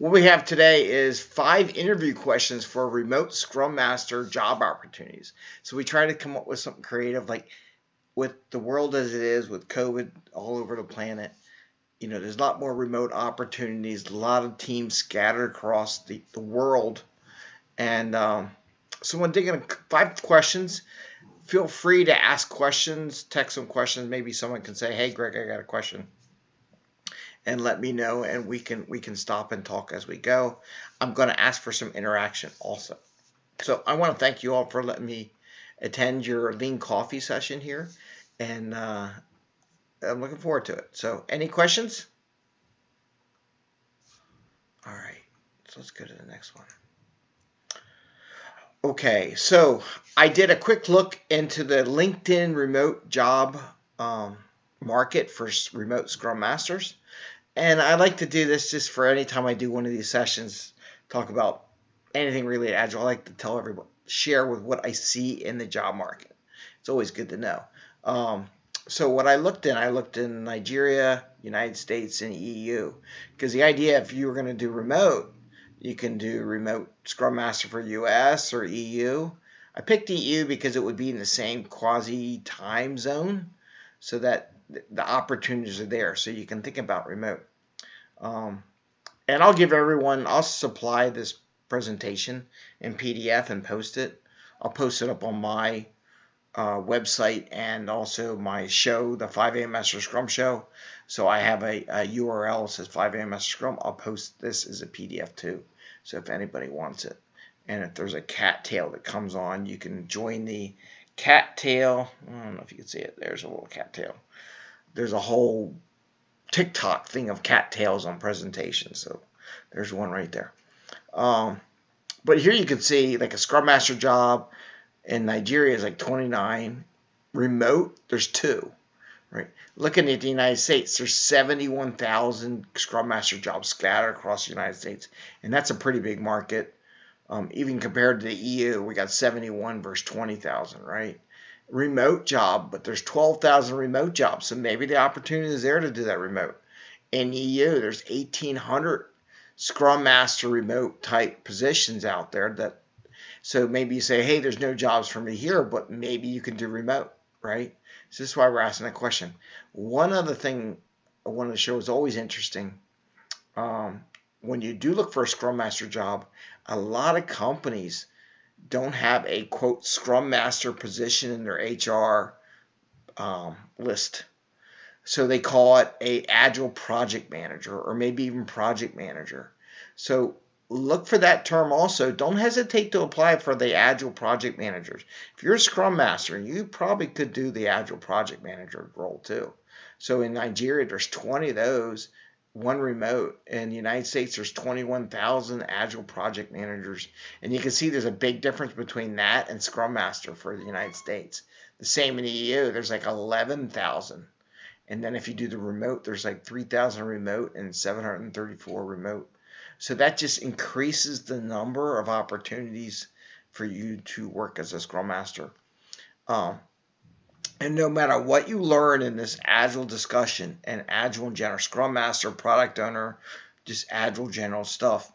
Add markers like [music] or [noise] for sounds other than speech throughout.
What we have today is five interview questions for remote Scrum Master job opportunities. So we try to come up with something creative, like with the world as it is, with COVID all over the planet. You know, there's a lot more remote opportunities, a lot of teams scattered across the, the world. And um, so when digging five questions, feel free to ask questions, text some questions. Maybe someone can say, hey, Greg, I got a question and let me know and we can we can stop and talk as we go. I'm going to ask for some interaction also. So I want to thank you all for letting me attend your lean coffee session here and uh, I'm looking forward to it. So any questions? All right, so let's go to the next one. Okay, so I did a quick look into the LinkedIn remote job um, market for remote Scrum Masters. And I like to do this just for any time I do one of these sessions, talk about anything related agile. I like to tell everyone, share with what I see in the job market. It's always good to know. Um, so what I looked in, I looked in Nigeria, United States, and EU. Because the idea, if you were going to do remote, you can do remote Scrum Master for US or EU. I picked EU because it would be in the same quasi time zone so that the opportunities are there so you can think about remote. Um, and I'll give everyone, I'll supply this presentation in PDF and post it. I'll post it up on my uh, website and also my show, the 5 a.m. Master Scrum Show. So I have a, a URL that says 5 a.m. Master Scrum. I'll post this as a PDF too. So if anybody wants it. And if there's a cattail that comes on, you can join the cattail. I don't know if you can see it. There's a little cattail there's a whole TikTok thing of cattails on presentations. So there's one right there. Um, but here you can see like a Scrum Master job in Nigeria is like 29. Remote, there's two. Right. Looking at the United States, there's 71,000 Scrum Master jobs scattered across the United States, and that's a pretty big market. Um, even compared to the EU, we got 71 versus 20,000, right? Remote job, but there's 12,000 remote jobs. So maybe the opportunity is there to do that remote. In EU, there's 1,800 Scrum Master remote type positions out there that so maybe you say, hey, there's no jobs for me here, but maybe you can do remote, right? So this is why we're asking that question. One other thing I wanted to show is always interesting. Um, when you do look for a Scrum Master job, a lot of companies don't have a quote scrum master position in their HR um, list. So they call it a agile project manager or maybe even project manager. So look for that term also. Don't hesitate to apply for the agile project managers. If you're a scrum master, you probably could do the agile project manager role too. So in Nigeria, there's 20 of those one remote. In the United States, there's 21,000 Agile project managers. And you can see there's a big difference between that and Scrum Master for the United States. The same in the EU, there's like 11,000. And then if you do the remote, there's like 3,000 remote and 734 remote. So that just increases the number of opportunities for you to work as a Scrum Master. Um, and no matter what you learn in this Agile discussion and Agile in general, Scrum Master, Product Owner, just Agile general stuff,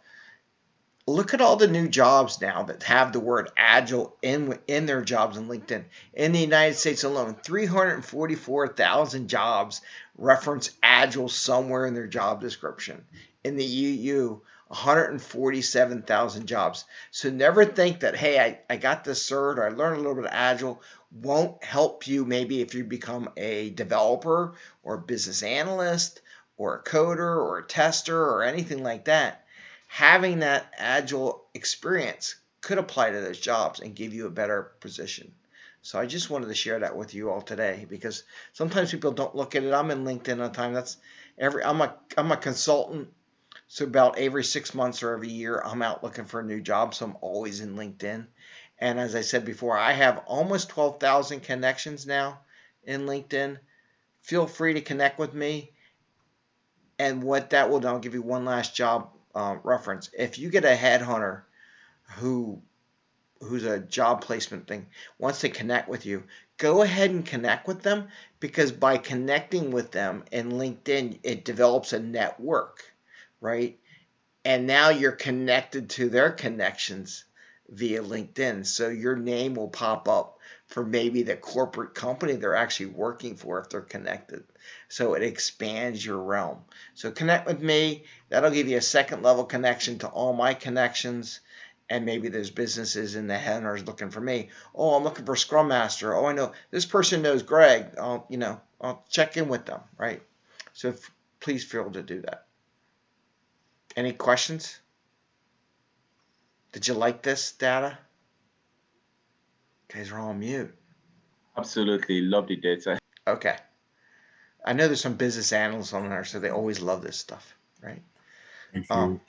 look at all the new jobs now that have the word Agile in, in their jobs in LinkedIn. In the United States alone, 344,000 jobs reference Agile somewhere in their job description. In the EU, 147,000 jobs. So never think that, hey, I, I got this cert or I learned a little bit of Agile won't help you maybe if you become a developer or business analyst or a coder or a tester or anything like that. Having that Agile experience could apply to those jobs and give you a better position. So I just wanted to share that with you all today because sometimes people don't look at it. I'm in LinkedIn all the time. That's every I'm a I'm a consultant so about every six months or every year, I'm out looking for a new job. So I'm always in LinkedIn. And as I said before, I have almost 12,000 connections now in LinkedIn. Feel free to connect with me. And what that will do, I'll give you one last job uh, reference. If you get a headhunter who who's a job placement thing wants to connect with you, go ahead and connect with them because by connecting with them in LinkedIn, it develops a network right? and now you're connected to their connections via LinkedIn. So your name will pop up for maybe the corporate company they're actually working for if they're connected. So it expands your realm. So connect with me. That'll give you a second level connection to all my connections. And maybe there's businesses in the headers looking for me. Oh, I'm looking for Scrum Master. Oh, I know this person knows Greg. I'll, you know, I'll check in with them, right? So please feel to do that. Any questions? Did you like this data? Guys are all on mute. Absolutely loved the data. Okay. I know there's some business analysts on there, so they always love this stuff, right? Thank you. Um,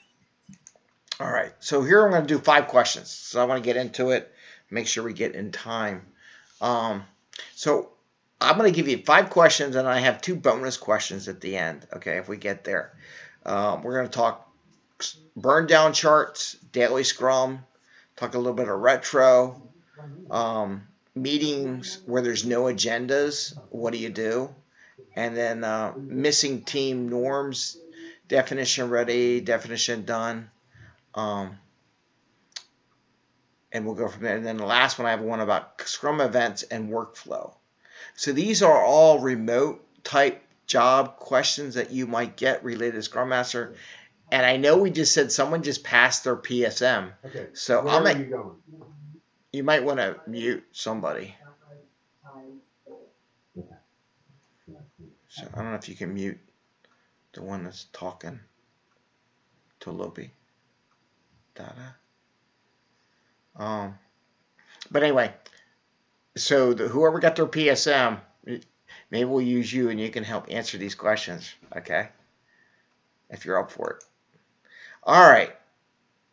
all right. So here I'm going to do five questions. So I want to get into it, make sure we get in time. Um, so I'm going to give you five questions, and I have two bonus questions at the end. Okay, if we get there, um, we're going to talk burn down charts, daily scrum, talk a little bit of retro, um, meetings where there's no agendas. What do you do? And then uh, missing team norms, definition ready, definition done. Um, and we'll go from there. And then the last one, I have one about Scrum events and workflow. So these are all remote type job questions that you might get related to Scrum Master. And I know we just said someone just passed their PSM. Okay. So Where I'm at, you going? you might want to mute somebody. So I don't know if you can mute the one that's talking to Lopi. Dada. Um, but anyway, so the, whoever got their PSM, maybe we'll use you and you can help answer these questions. Okay, if you're up for it. All right.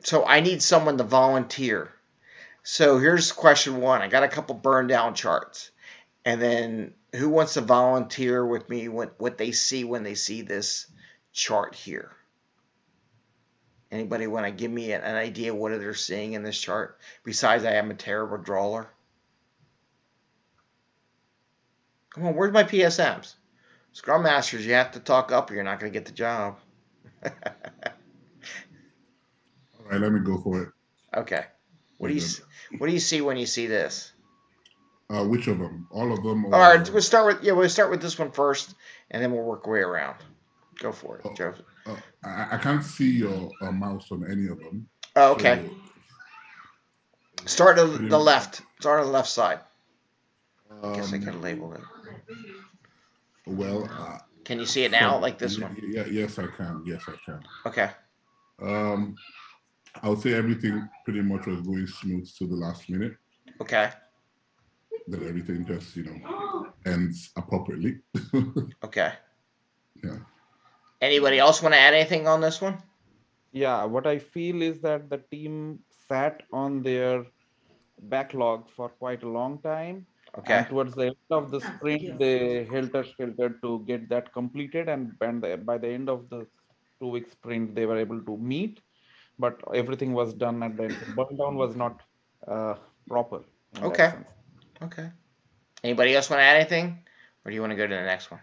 So I need someone to volunteer. So here's question one. I got a couple burn down charts. And then who wants to volunteer with me what, what they see when they see this chart here? Anybody want to give me an, an idea what they're seeing in this chart? Besides, I am a terrible drawer. Come on, where's my PSMs? Scrum Masters, you have to talk up or you're not going to get the job. [laughs] Right, let me go for it. okay. What do you what do you see when you see this? Uh, which of them? All of them? All right, we'll start with yeah, we'll start with this one first, and then we'll work way around. Go for it, Joe. Uh, I, I can't see your uh, mouse on any of them. Oh, okay. So, Start on the left. Start on the left side. I guess I can label it. Well, uh, Can you see it now, from- like this one? Yeah, yes, I can. Yes, I can. Okay. Um, I would say everything pretty much was going smooth to the last minute. Okay. That everything just you know ends appropriately. [laughs] Okay. Yeah. Anybody else want to add anything on this one? Yeah, what I feel is that the team sat on their backlog for quite a long time. Okay. And towards the end of the sprint, they helter skelter to get that completed. And, and the- by the end of the two week sprint, they were able to meet, but everything was done at the. Burn down was not uh, proper. Okay. Okay. Anybody else want to add anything, or do you want to go to the next one?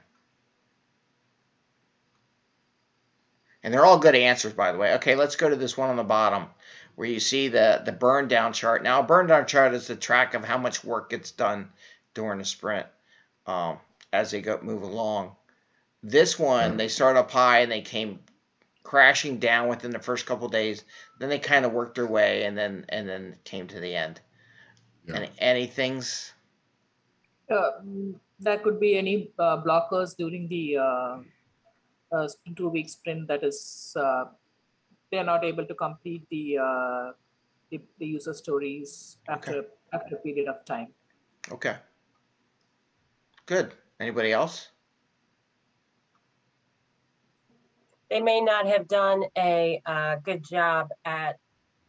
And they're all good answers, by the way. Okay, let's go to this one on the bottom, where you see the the burn down chart. Now, a burn down chart is the track of how much work gets done during a sprint um, as they go move along. This one, they start up high and they came crashing down within the first couple days. Then they kind of worked their way, and then and then came to the end. Yeah. Any, any things? Uh, There could be any uh, blockers during the uh, uh, two-week sprint that is, uh, they're not able to complete the, uh, the the user stories after, after a period of time. Okay. Good. Anybody else? They may not have done a uh, good job at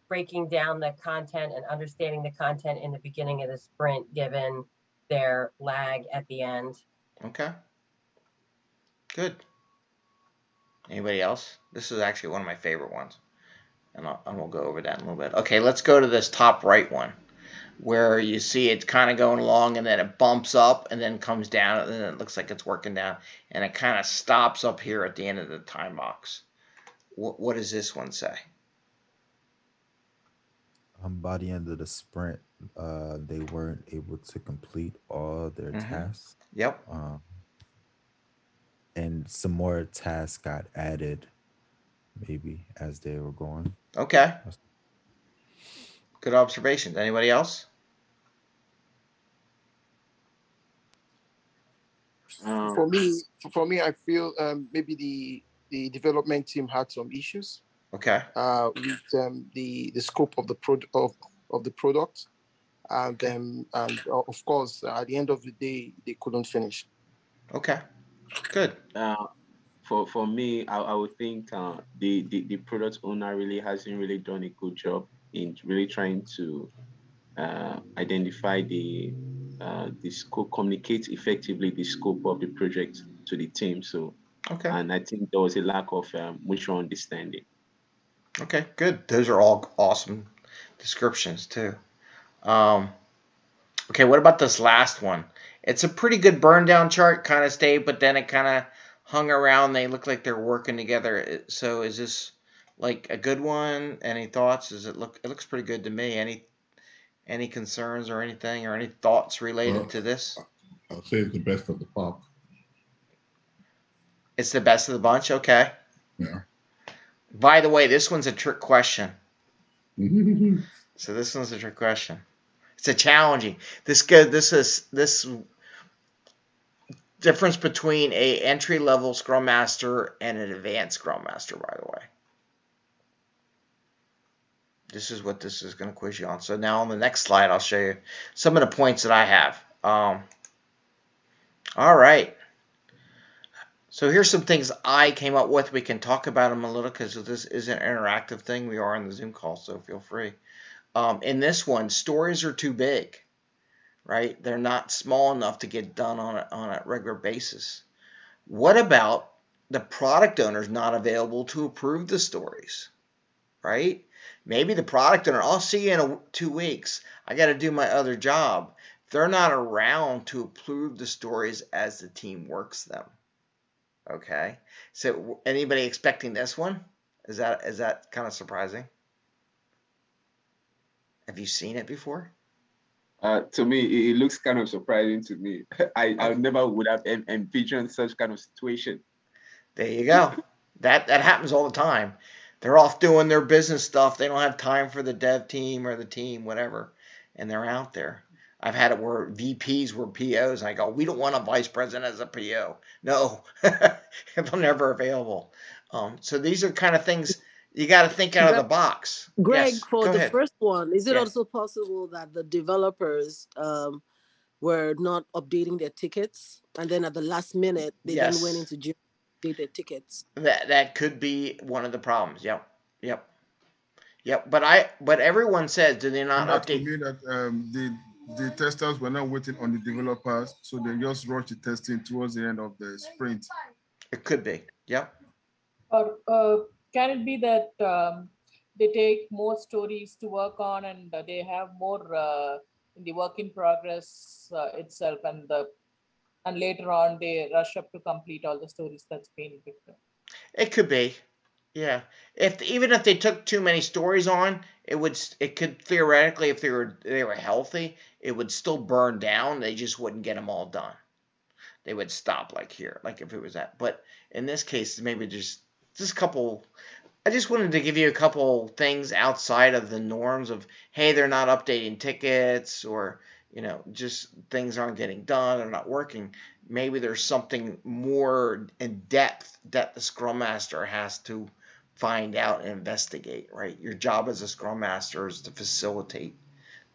breaking down the content and understanding the content in the beginning of the sprint, given their lag at the end. Okay. Good. Anybody else? This is actually one of my favorite ones. And, I'll, and we'll go over that in a little bit. Okay, let's go to this top right one where you see it's kind of going along and then it bumps up and then comes down and then it looks like it's working down and it kind of stops up here at the end of the time box. What, what does this one say? um, by the end of the sprint, uh, they weren't able to complete all their Mhm. tasks. Yep. Um, and some more tasks got added, maybe as they were going. Okay. Good observations. Anybody else? Um, For me, for me, I feel um, maybe the the development team had some issues Okay. uh, with um, the the scope of the product of, of the product, and um, and uh, of course, at the end of the day, they couldn't finish. Okay. Good. uh, for for me, I, I would think uh, the, the the product owner really hasn't really done a good job in really trying to uh, identify the uh, the scope, communicate effectively the scope of the project to the team. So, Okay. and I think there was a lack of um, mutual understanding. Okay. Good. Those are all awesome descriptions too. Um, okay. What about this last one? It's a pretty good burn down chart, kind of stayed, but then it kind of hung around. They look like they're working together. So is this like a good one? Any thoughts? Does it look? It looks pretty good to me. Any any concerns or anything or any thoughts related Well- to this? I'll say it's the best of the pop. It's the best of the bunch. Okay. Yeah. By the way, this one's a trick question. [laughs] So this one's a trick question. It's a challenging. This go. This is this difference between a entry level Scrum Master and an advanced Scrum Master. By the way, this is what this is going to quiz you on. So now on the next slide, I'll show you some of the points that I have. Um, all right. So here's some things I came up with. We can talk about them a little because this is an interactive thing. We are on the Zoom call, so feel free. Um, in this one, stories are too big, right? They're not small enough to get done on a, on a regular basis. What about the product owner's not available to approve the stories, right? Maybe the product owner, I'll see you in a, two weeks. I got to do my other job. They're not around to approve the stories as the team works them. Okay. So anybody expecting this one? Is that is that kind of surprising? Have you seen it before? Uh, to me, it, it looks kind of surprising to me. [laughs] I, I never would have envisioned such kind of situation. There you go. that that happens all the time. They're off doing their business stuff. They don't have time for the dev team or the team, whatever, and they're out there. I've had it where VPs were POs, and I go, "We don't want a vice president as a PO." No, [laughs] they're never available. Um, so these are kind of things you got to think out of the box. Greg, Yes, for the ahead. first one, is it Yeah. also possible that the developers um, were not updating their tickets, and then at the last minute they then went into Jira to tickets? That that could be one of the problems. Yep, yep, yep. But I but everyone says, do they not And that could update? that um, the the testers were not waiting on the developers, so they just rushed the testing towards the end of the sprint. It could be. Yep. Or uh, can it be that um, they take more stories to work on and they have more uh, in the work in progress uh, itself, and the and later on they rush up to complete all the stories that's been written. It could be. Yeah. If even if they took too many stories on, it would it could theoretically if they were they were healthy, it would still burn down. They just wouldn't get them all done. They would stop like here, like if it was that. But in this case, maybe just just a couple I just wanted to give you a couple things outside of the norms of hey, they're not updating tickets or you know, just things aren't getting done or not working. Maybe there's something more in depth that the Scrum Master has to find out and investigate, right? Your job as a Scrum Master is to facilitate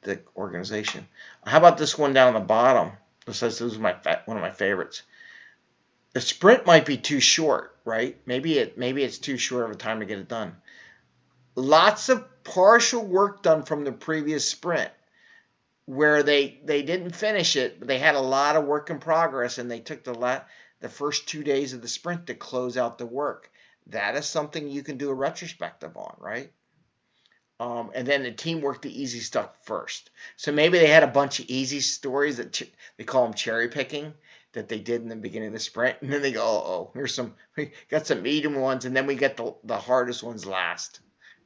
the organization. How about this one down the bottom? This says this is my one of my favorites. The sprint might be too short, right? Maybe it maybe it's too short of a time to get it done. Lots of partial work done from the previous sprint where they they didn't finish it, but they had a lot of work in progress and they took the la- the first 2 days of the sprint to close out the work. That is something you can do a retrospective on, right? Um, and then the team worked the easy stuff first. So maybe they had a bunch of easy stories that ch- they call them cherry picking that they did in the beginning of the sprint, and then they go, "Oh, oh here's some [laughs] we got some medium ones, and then we get the the hardest ones last."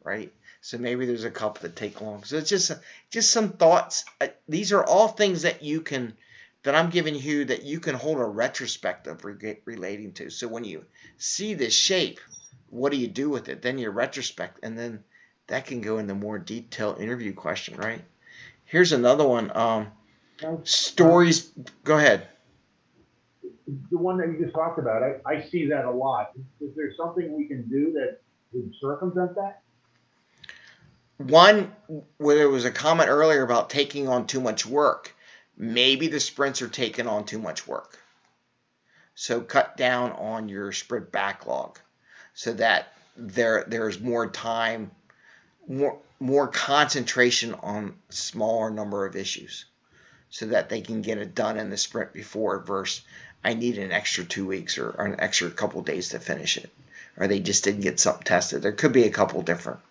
Right? So maybe there's a couple that take long. So it's just just some thoughts. Uh, these are all things that you can that I'm giving you that you can hold a retrospective re- relating to. So when you see this shape, what do you do with it? Then you retrospect, and then that can go into more detailed interview question, right? Here's another one. Um, stories. Go ahead. The one that you just talked about, I, I see that a lot. Is there something we can do that would circumvent that? One, where there was a comment earlier about taking on too much work. Maybe the sprints are taking on too much work. So cut down on your sprint backlog so that there there's more time, more more concentration on smaller number of issues so that they can get it done in the sprint before versus I need an extra two weeks or, or an extra couple days to finish it. Or they just didn't get something tested. There could be a couple different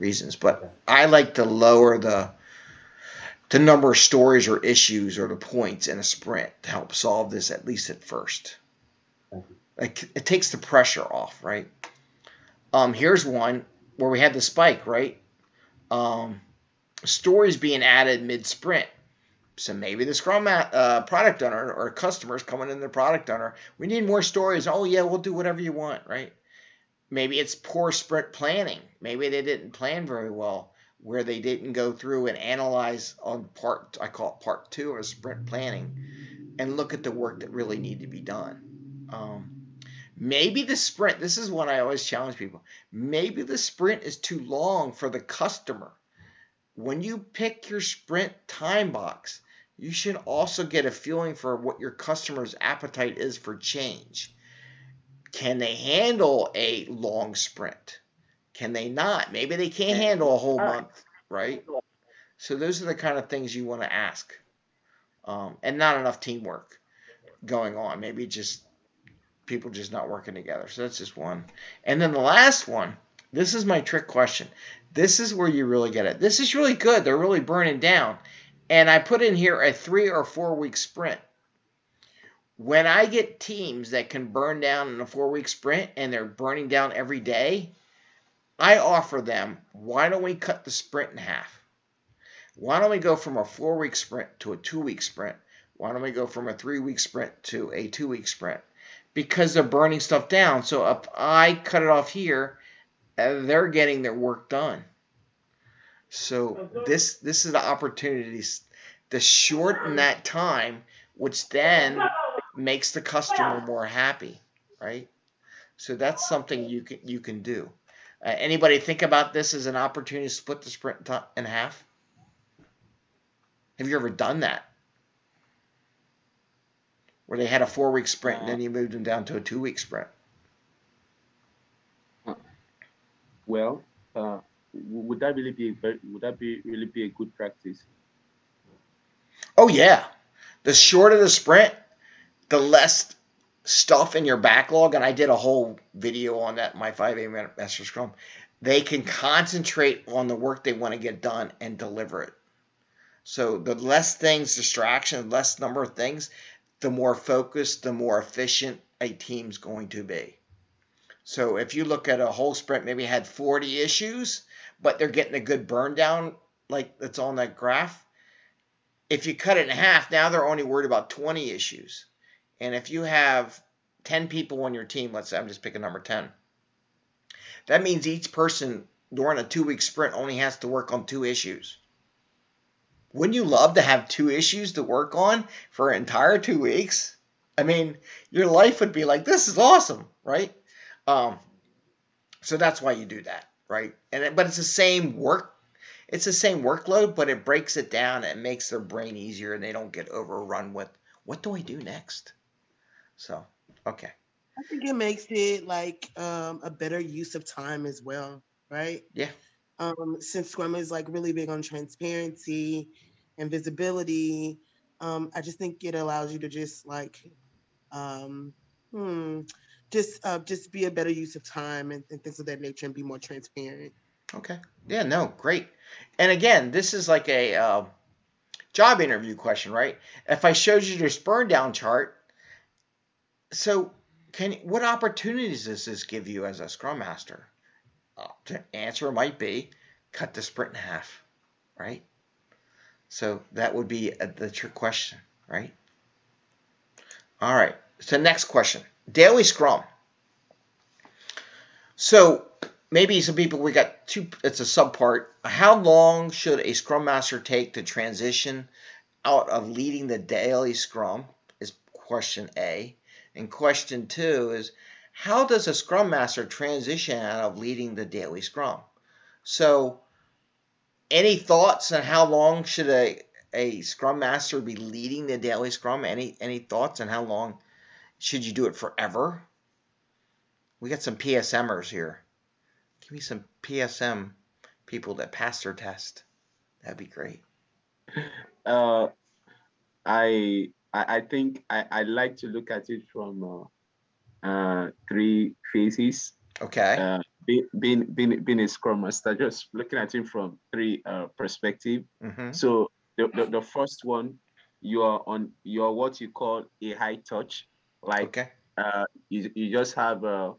reasons, but I like to lower the the number of stories or issues or the points in a sprint to help solve this at least at first. Like it takes the pressure off, right? Um, here's one where we had the spike, right? Um, stories being added mid sprint. So maybe the Scrum uh, product owner or customers coming in the product owner, we need more stories. Oh yeah, we'll do whatever you want, right? Maybe it's poor sprint planning. Maybe they didn't plan very well, where they didn't go through and analyze on part I call it part two of sprint planning, and look at the work that really need to be done. Um, maybe the sprint. This is what I always challenge people. Maybe the sprint is too long for the customer. When you pick your sprint time box, you should also get a feeling for what your customer's appetite is for change. Can they handle a long sprint? Can they not? Maybe they can't handle a whole month, right? So those are the kind of things you want to ask. Um, and not enough teamwork going on. Maybe just people just not working together. So that's just one. And then the last one, this is my trick question. This is where you really get it. This is really good. They're really burning down and I put in here a three or four week sprint. When I get teams that can burn down in a four week sprint and they're burning down every day, I offer them why don't we cut the sprint in half? Why don't we go from a four week sprint to a two week sprint? Why don't we go from a three week sprint to a two week sprint? Because they're burning stuff down. So if I cut it off here, uh, they're getting their work done. So this this is the opportunity to shorten that time, which then makes the customer more happy, right? So that's something you can you can do. Uh, anybody think about this as an opportunity to split the sprint in half? Have you ever done that? Where they had a four week sprint and then you moved them down to a two week sprint? Well, uh, would that really be would that be really be a good practice? Oh yeah, the shorter the sprint, the less stuff in your backlog. And I did a whole video on that. My 5A Master Scrum. They can concentrate on the work they want to get done and deliver it. So the less things, distraction, less number of things, the more focused, the more efficient a team's going to be. So if you look at a whole sprint, maybe had 40 issues, but they're getting a good burn down like that's on that graph. If you cut it in half, now they're only worried about 20 issues. And if you have 10 people on your team, let's say I'm just picking number 10, that means each person during a two week sprint only has to work on two issues. Wouldn't you love to have two issues to work on for an entire two weeks? I mean, your life would be like, this is awesome, right? Um, so that's why you do that right? And it, but it's the same work. It's the same workload, but it breaks it down and makes their brain easier, and they don't get overrun with what do I do next. So, okay. I think it makes it like um, a better use of time as well, right? Yeah. Um, since Scrum is like really big on transparency and visibility, um, I just think it allows you to just like, um, hmm, just uh, just be a better use of time and, and things of that nature and be more transparent. Okay. Yeah. No. Great. And again, this is like a uh, job interview question, right? If I showed you this burn down chart, so can what opportunities does this give you as a Scrum Master? Uh, to answer might be cut the sprint in half, right? So that would be a, the trick question, right? All right. So next question, daily scrum. So maybe some people we got two. It's a subpart. How long should a scrum master take to transition out of leading the daily scrum? Is question A. And question two is how does a scrum master transition out of leading the daily scrum? So, any thoughts on how long should a a scrum master be leading the daily scrum? Any any thoughts on how long should you do it forever? We got some PSMers here. Give me some PSM people that pass their test. That'd be great. Uh, I I, I think I, I like to look at it from uh, uh, three phases. Okay. Uh, being, being being being a scrum master, just looking at it from three uh, perspective. Mm-hmm. So the, the the first one, you are on you are what you call a high touch, like Okay. uh, you you just have a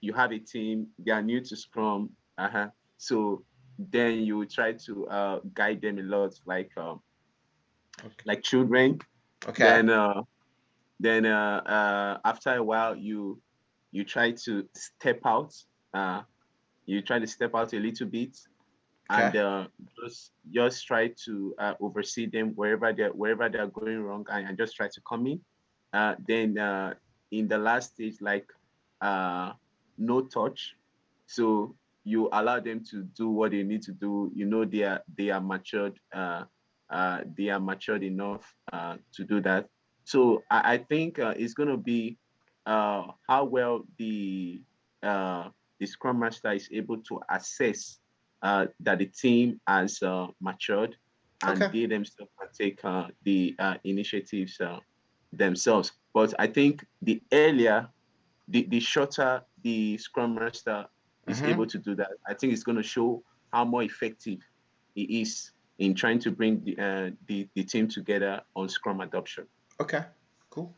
you have a team they are new to Scrum, uh-huh. So then you try to uh, guide them a lot, like um, like children. Okay. Then uh, then uh, uh, after a while you you try to step out. Uh, you try to step out a little bit, and uh, just just try to uh, oversee them wherever they wherever they are going wrong, and, and just try to come in. Uh, then uh, in the last stage, like uh, no touch, so you allow them to do what they need to do. You know they are they are matured. Uh, uh, they are matured enough uh, to do that. So I, I think uh, it's going to be uh, how well the uh, the Scrum Master is able to assess uh, that the team has uh, matured and Okay. they themselves can take uh, the uh, initiatives uh, themselves. But I think the earlier, the, the shorter the Scrum Master is Mhm. able to do that, I think it's going to show how more effective he is in trying to bring the, uh, the, the team together on Scrum adoption. Okay. Cool.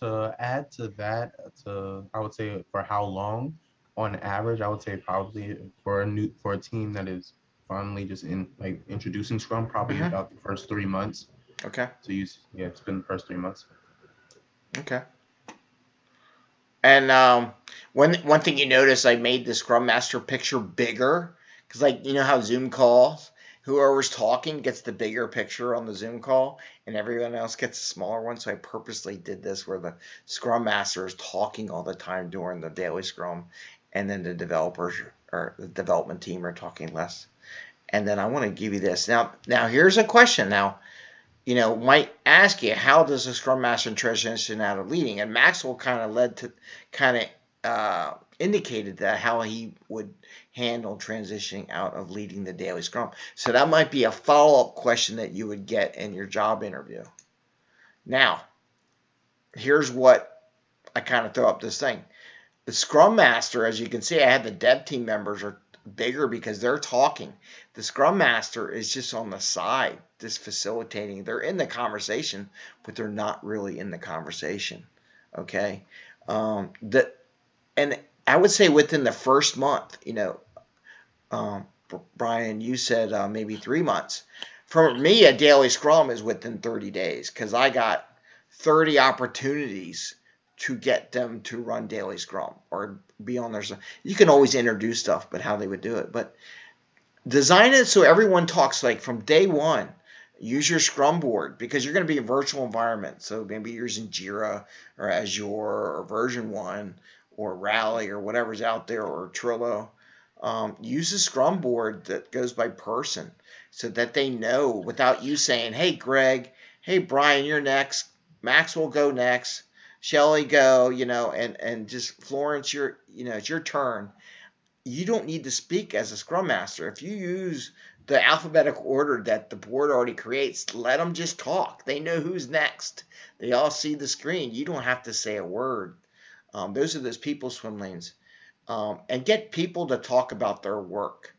To add to that, to I would say for how long, on average, I would say probably for a new for a team that is finally just in like introducing Scrum, probably Mhm. about the first three months. Okay. To use, yeah, it's been the first three months. Okay. And um, one one thing you notice, I made the Scrum Master picture bigger because, like, you know how Zoom calls, whoever's talking gets the bigger picture on the Zoom call, and everyone else gets a smaller one. So I purposely did this where the Scrum Master is talking all the time during the daily Scrum, and then the developers or the development team are talking less. And then I want to give you this now. Now here's a question. Now you know, might ask you how does a scrum master transition out of leading? And Maxwell kind of led to, kind of uh, indicated that how he would handle transitioning out of leading the daily scrum. So that might be a follow up question that you would get in your job interview. Now, here's what I kind of throw up this thing. The scrum master, as you can see, I had the dev team members are bigger because they're talking. The scrum master is just on the side, just facilitating. They're in the conversation, but they're not really in the conversation. Okay. Um, and I would say within the first month, you know, um, Brian, you said uh, maybe three months. For me, a daily scrum is within 30 days because I got 30 opportunities to get them to run daily scrum or be on their. You can always introduce stuff, but how they would do it. But design it so everyone talks like from day one. Use your Scrum board because you're going to be a virtual environment. So maybe you're using Jira or Azure or version one or Rally or whatever's out there or Trello. Um, use a Scrum board that goes by person so that they know without you saying, hey, Greg, hey, Brian, you're next. Maxwell go next. Shelly go, you know, and, and just Florence, your, you know, it's your turn. You don't need to speak as a Scrum Master. If you use the alphabetical order that the board already creates, let them just talk. They know who's next. They all see the screen. You don't have to say a word. Um, those are those people swim lanes. Um, and get people to talk about their work.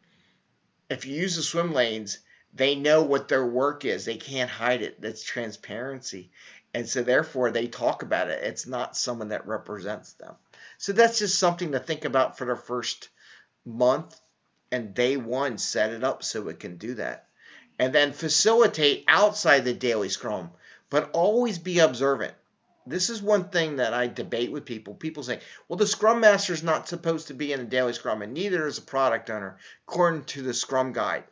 If you use the swim lanes, they know what their work is. They can't hide it. That's transparency. And so therefore they talk about it. It's not someone that represents them. So that's just something to think about for the first month and day one set it up so it can do that. And then facilitate outside the daily scrum, but always be observant. This is one thing that I debate with people. People say, well, the scrum master is not supposed to be in a daily scrum, and neither is a product owner, according to the scrum guide.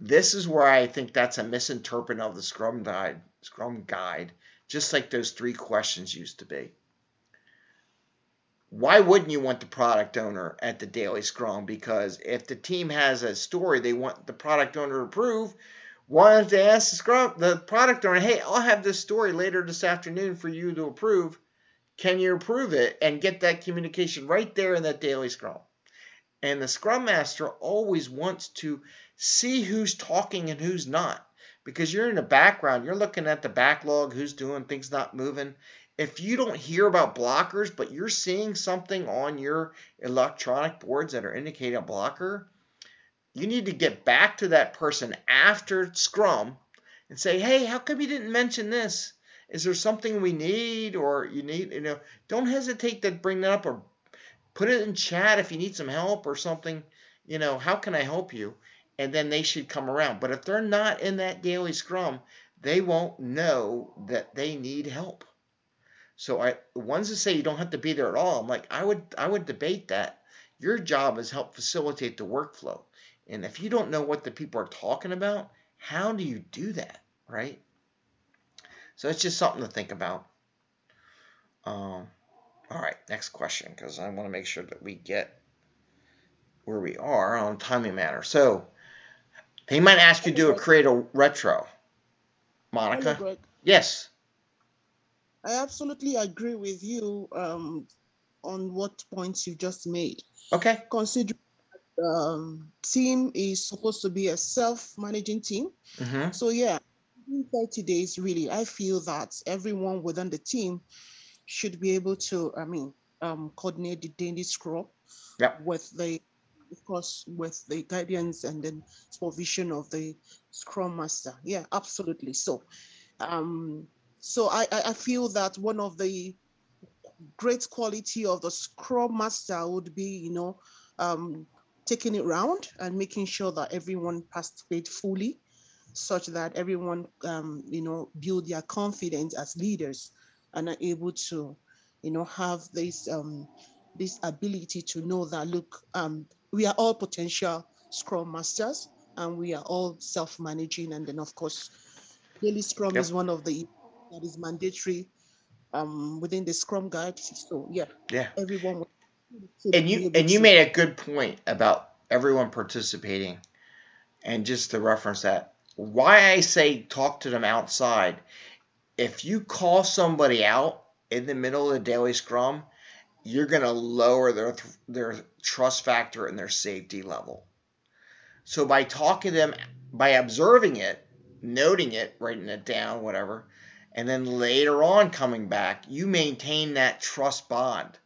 This is where I think that's a misinterpretation of the scrum guide, scrum guide, just like those three questions used to be why wouldn't you want the product owner at the daily scrum? Because if the team has a story they want the product owner to approve, why don't ask the scrum the product owner, hey, I'll have this story later this afternoon for you to approve. Can you approve it and get that communication right there in that daily scrum? And the scrum master always wants to see who's talking and who's not. Because you're in the background, you're looking at the backlog, who's doing things not moving, if you don't hear about blockers, but you're seeing something on your electronic boards that are indicating a blocker, you need to get back to that person after Scrum and say, hey, how come you didn't mention this? Is there something we need or you need, you know, don't hesitate to bring that up or put it in chat if you need some help or something, you know, how can I help you? And then they should come around. But if they're not in that daily scrum, they won't know that they need help. So I ones that say you don't have to be there at all, I'm like, I would I would debate that. Your job is help facilitate the workflow. And if you don't know what the people are talking about, how do you do that, right? So it's just something to think about. Um, all right, next question, because I want to make sure that we get where we are on timing matter. So they might ask you to do a create a retro. Monica? Yes. I absolutely agree with you um, on what points you just made. Okay. Consider um, team is supposed to be a self-managing team. Mm-hmm. So yeah, in 30 days, really, I feel that everyone within the team should be able to, I mean, um, coordinate the daily scrum Yep. with the, of course, with the guidance and then supervision of the scrum master. Yeah, absolutely. So, um, so I, I I feel that one of the great quality of the scrum master would be, you know, um, taking it round and making sure that everyone participates fully, such that everyone, um, you know, build their confidence as leaders and are able to, you know, have this um, this ability to know that look, um, we are all potential scrum masters and we are all self-managing, and then of course, daily scrum Yep. is one of the that is mandatory um, within the scrum guide. So yeah, Yeah. everyone and you and you made a good point about everyone participating and just to reference that why i say talk to them outside. If you call somebody out in the middle of the daily scrum you're going to lower their their trust factor and their safety level. So by talking to them by observing it noting it writing it down whatever and then later on coming back you maintain that trust bond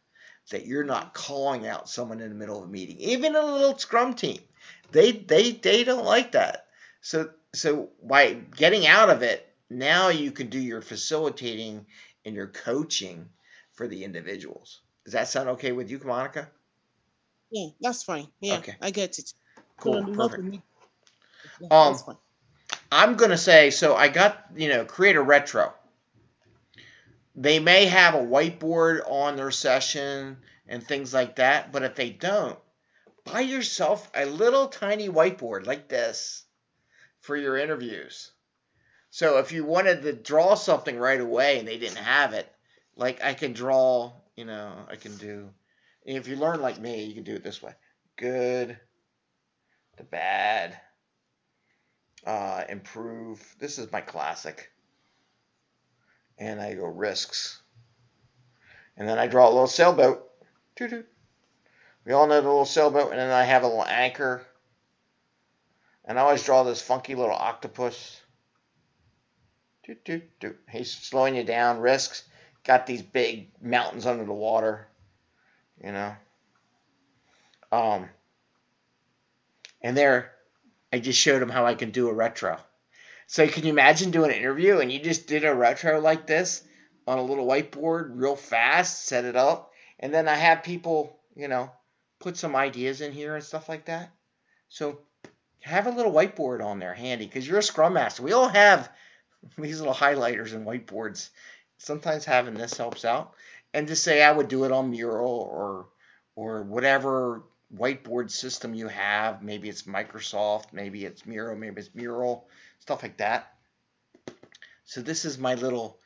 that you're not calling out someone in the middle of a meeting, even a little scrum team. They they they don't like that. So so by getting out of it, now you can do your facilitating and your coaching for the individuals. Does that sound okay with you, Monica? Yeah, that's fine. Yeah, Okay. I get it. Cool, perfect. Yeah, Um. I'm gonna say so. I got you know create a retro. They may have a whiteboard on their session and things like that, but if they don't, buy yourself a little tiny whiteboard like this for your interviews. So if you wanted to draw something right away and they didn't have it, like I can draw, you know, I can do. If you learn like me, you can do it this way: good, the bad, uh, improve. This is my classic. And I go risks. And then I draw a little sailboat. Toot-toot. We all know the little sailboat. And then I have a little anchor. And I always draw this funky little octopus. Toot. He's slowing you down. Risks. Got these big mountains under the water. You know. Um, and there, I just showed him how I can do a retro. So can you imagine doing an interview and you just did a retro like this on a little whiteboard real fast, set it up, and then I have people, you know, put some ideas in here and stuff like that. So have a little whiteboard on there handy because you're a scrum master. We all have [laughs] these little highlighters and whiteboards. Sometimes having this helps out. And just say I would do it on Mural or or whatever whiteboard system you have. Maybe it's Microsoft, maybe it's Miro, maybe it's Mural, stuff like that. So this is my little,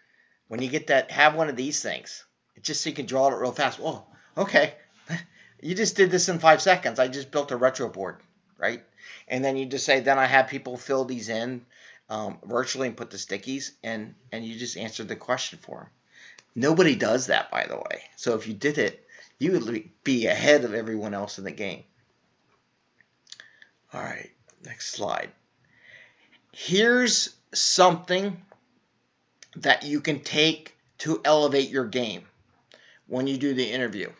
when you get that, have one of these things. Just so you can draw it real fast. Whoa, okay. [laughs] You just did this in five seconds. I just built a retro board, right? And then you just say, then I have people fill these in um, virtually and put the stickies, and and you just answered the question for them. Nobody does that, by the way. So if you did it, you would be ahead of everyone else in the game. All right, next slide. Here's something that you can take to elevate your game when you do the interview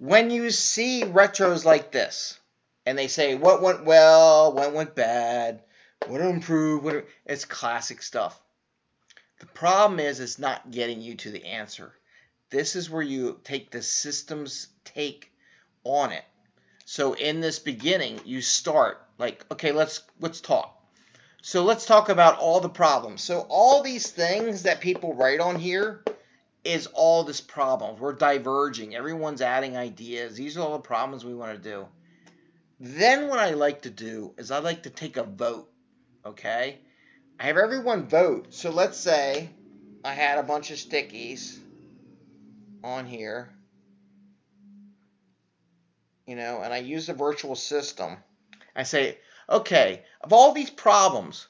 when you see retros like this, and they say what went well, what went bad, what to improve, what it's classic stuff. The problem is it's not getting you to the answer. This is where you take the system's take on it. So in this beginning, you start like, okay, let's let's talk. So let's talk about all the problems. So all these things that people write on here, is all this problems. We're diverging. Everyone's adding ideas. These are all the problems we want to do. Then what I like to do is I like to take a vote. Okay? I have everyone vote. So let's say I had a bunch of stickies on here. You know, and I use the virtual system. I say, okay, of all these problems,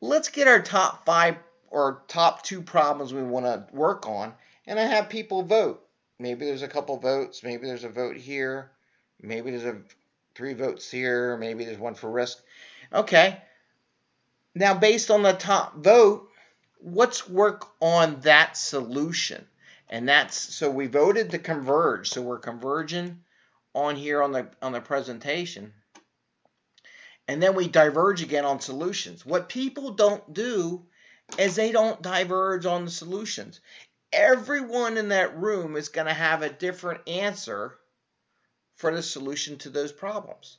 let's get our top five or top two problems we want to work on, and I have people vote. Maybe there's a couple votes, maybe there's a vote here, maybe there's a three votes here, maybe there's one for risk. Okay. Now, based on the top vote, let's work on that solution. And that's so we voted to converge. So we're converging on here on the on the presentation. And then we diverge again on solutions. What people don't do is they don't diverge on the solutions. Everyone in that room is going to have a different answer for the solution to those problems.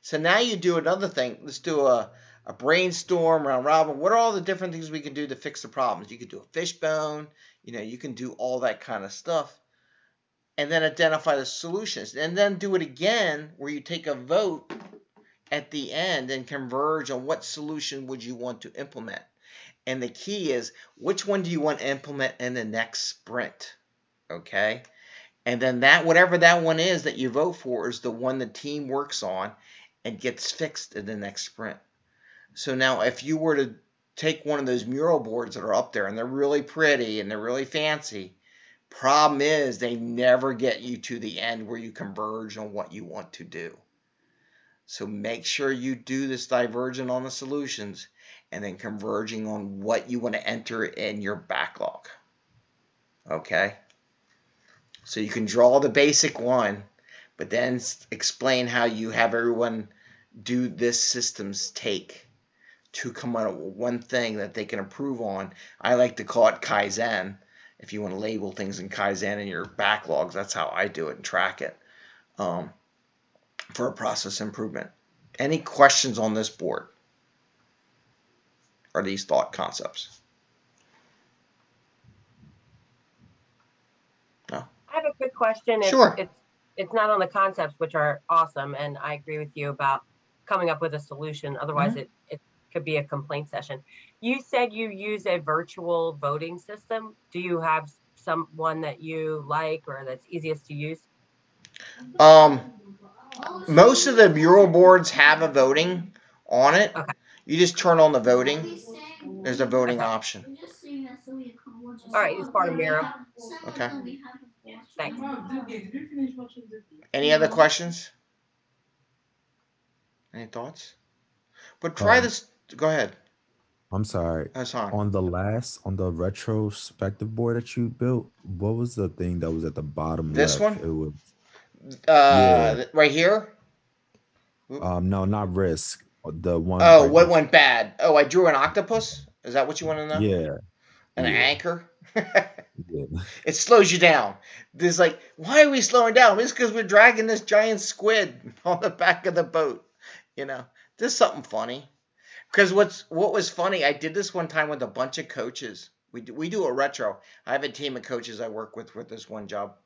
So now you do another thing. Let's do a, a brainstorm round robin. What are all the different things we can do to fix the problems? You could do a fishbone. You know, you can do all that kind of stuff. And then identify the solutions. And then do it again where you take a vote at the end and converge on what solution would you want to implement. And the key is which one do you want to implement in the next sprint? Okay. And then that, whatever that one is that you vote for, is the one the team works on and gets fixed in the next sprint. So now, if you were to take one of those mural boards that are up there and they're really pretty and they're really fancy, problem is they never get you to the end where you converge on what you want to do. So make sure you do this divergent on the solutions and then converging on what you want to enter in your backlog. Okay? So you can draw the basic one, but then explain how you have everyone do this system's take to come out with one thing that they can improve on. I like to call it Kaizen. If you want to label things in Kaizen in your backlogs, that's how I do it and track it um, for a process improvement. Any questions on this board? are these thought concepts? No. I have a quick question. Sure. It's, it's not on the concepts, which are awesome, and I agree with you about coming up with a solution. Otherwise, mm -hmm. it, it could be a complaint session. You said you use a virtual voting system. Do you have someone that you like or that's easiest to use? Um, most of the mural boards have a voting on it. Okay. You just turn on the voting. There's a voting option. All right, it's part of Miro. Okay. Thanks. Any other questions? Any thoughts? But try um, this. Go ahead. I'm sorry. That's on. On the last, on the retrospective board that you built, what was the thing that was at the bottom this left? one? It was. Uh, yeah. right here. Um, no, not risk. The one. Oh, what went bad? Oh, I drew an octopus. Is that what you want to know? Yeah. An yeah. anchor. Yeah. [laughs] It slows you down. There's like, why are we slowing down? It's because we're dragging this giant squid [laughs] on the back of the boat. You know, there's something funny. Because what's what was funny, I did this one time with a bunch of coaches. We do, we do a retro. I have a team of coaches I work with with this one job,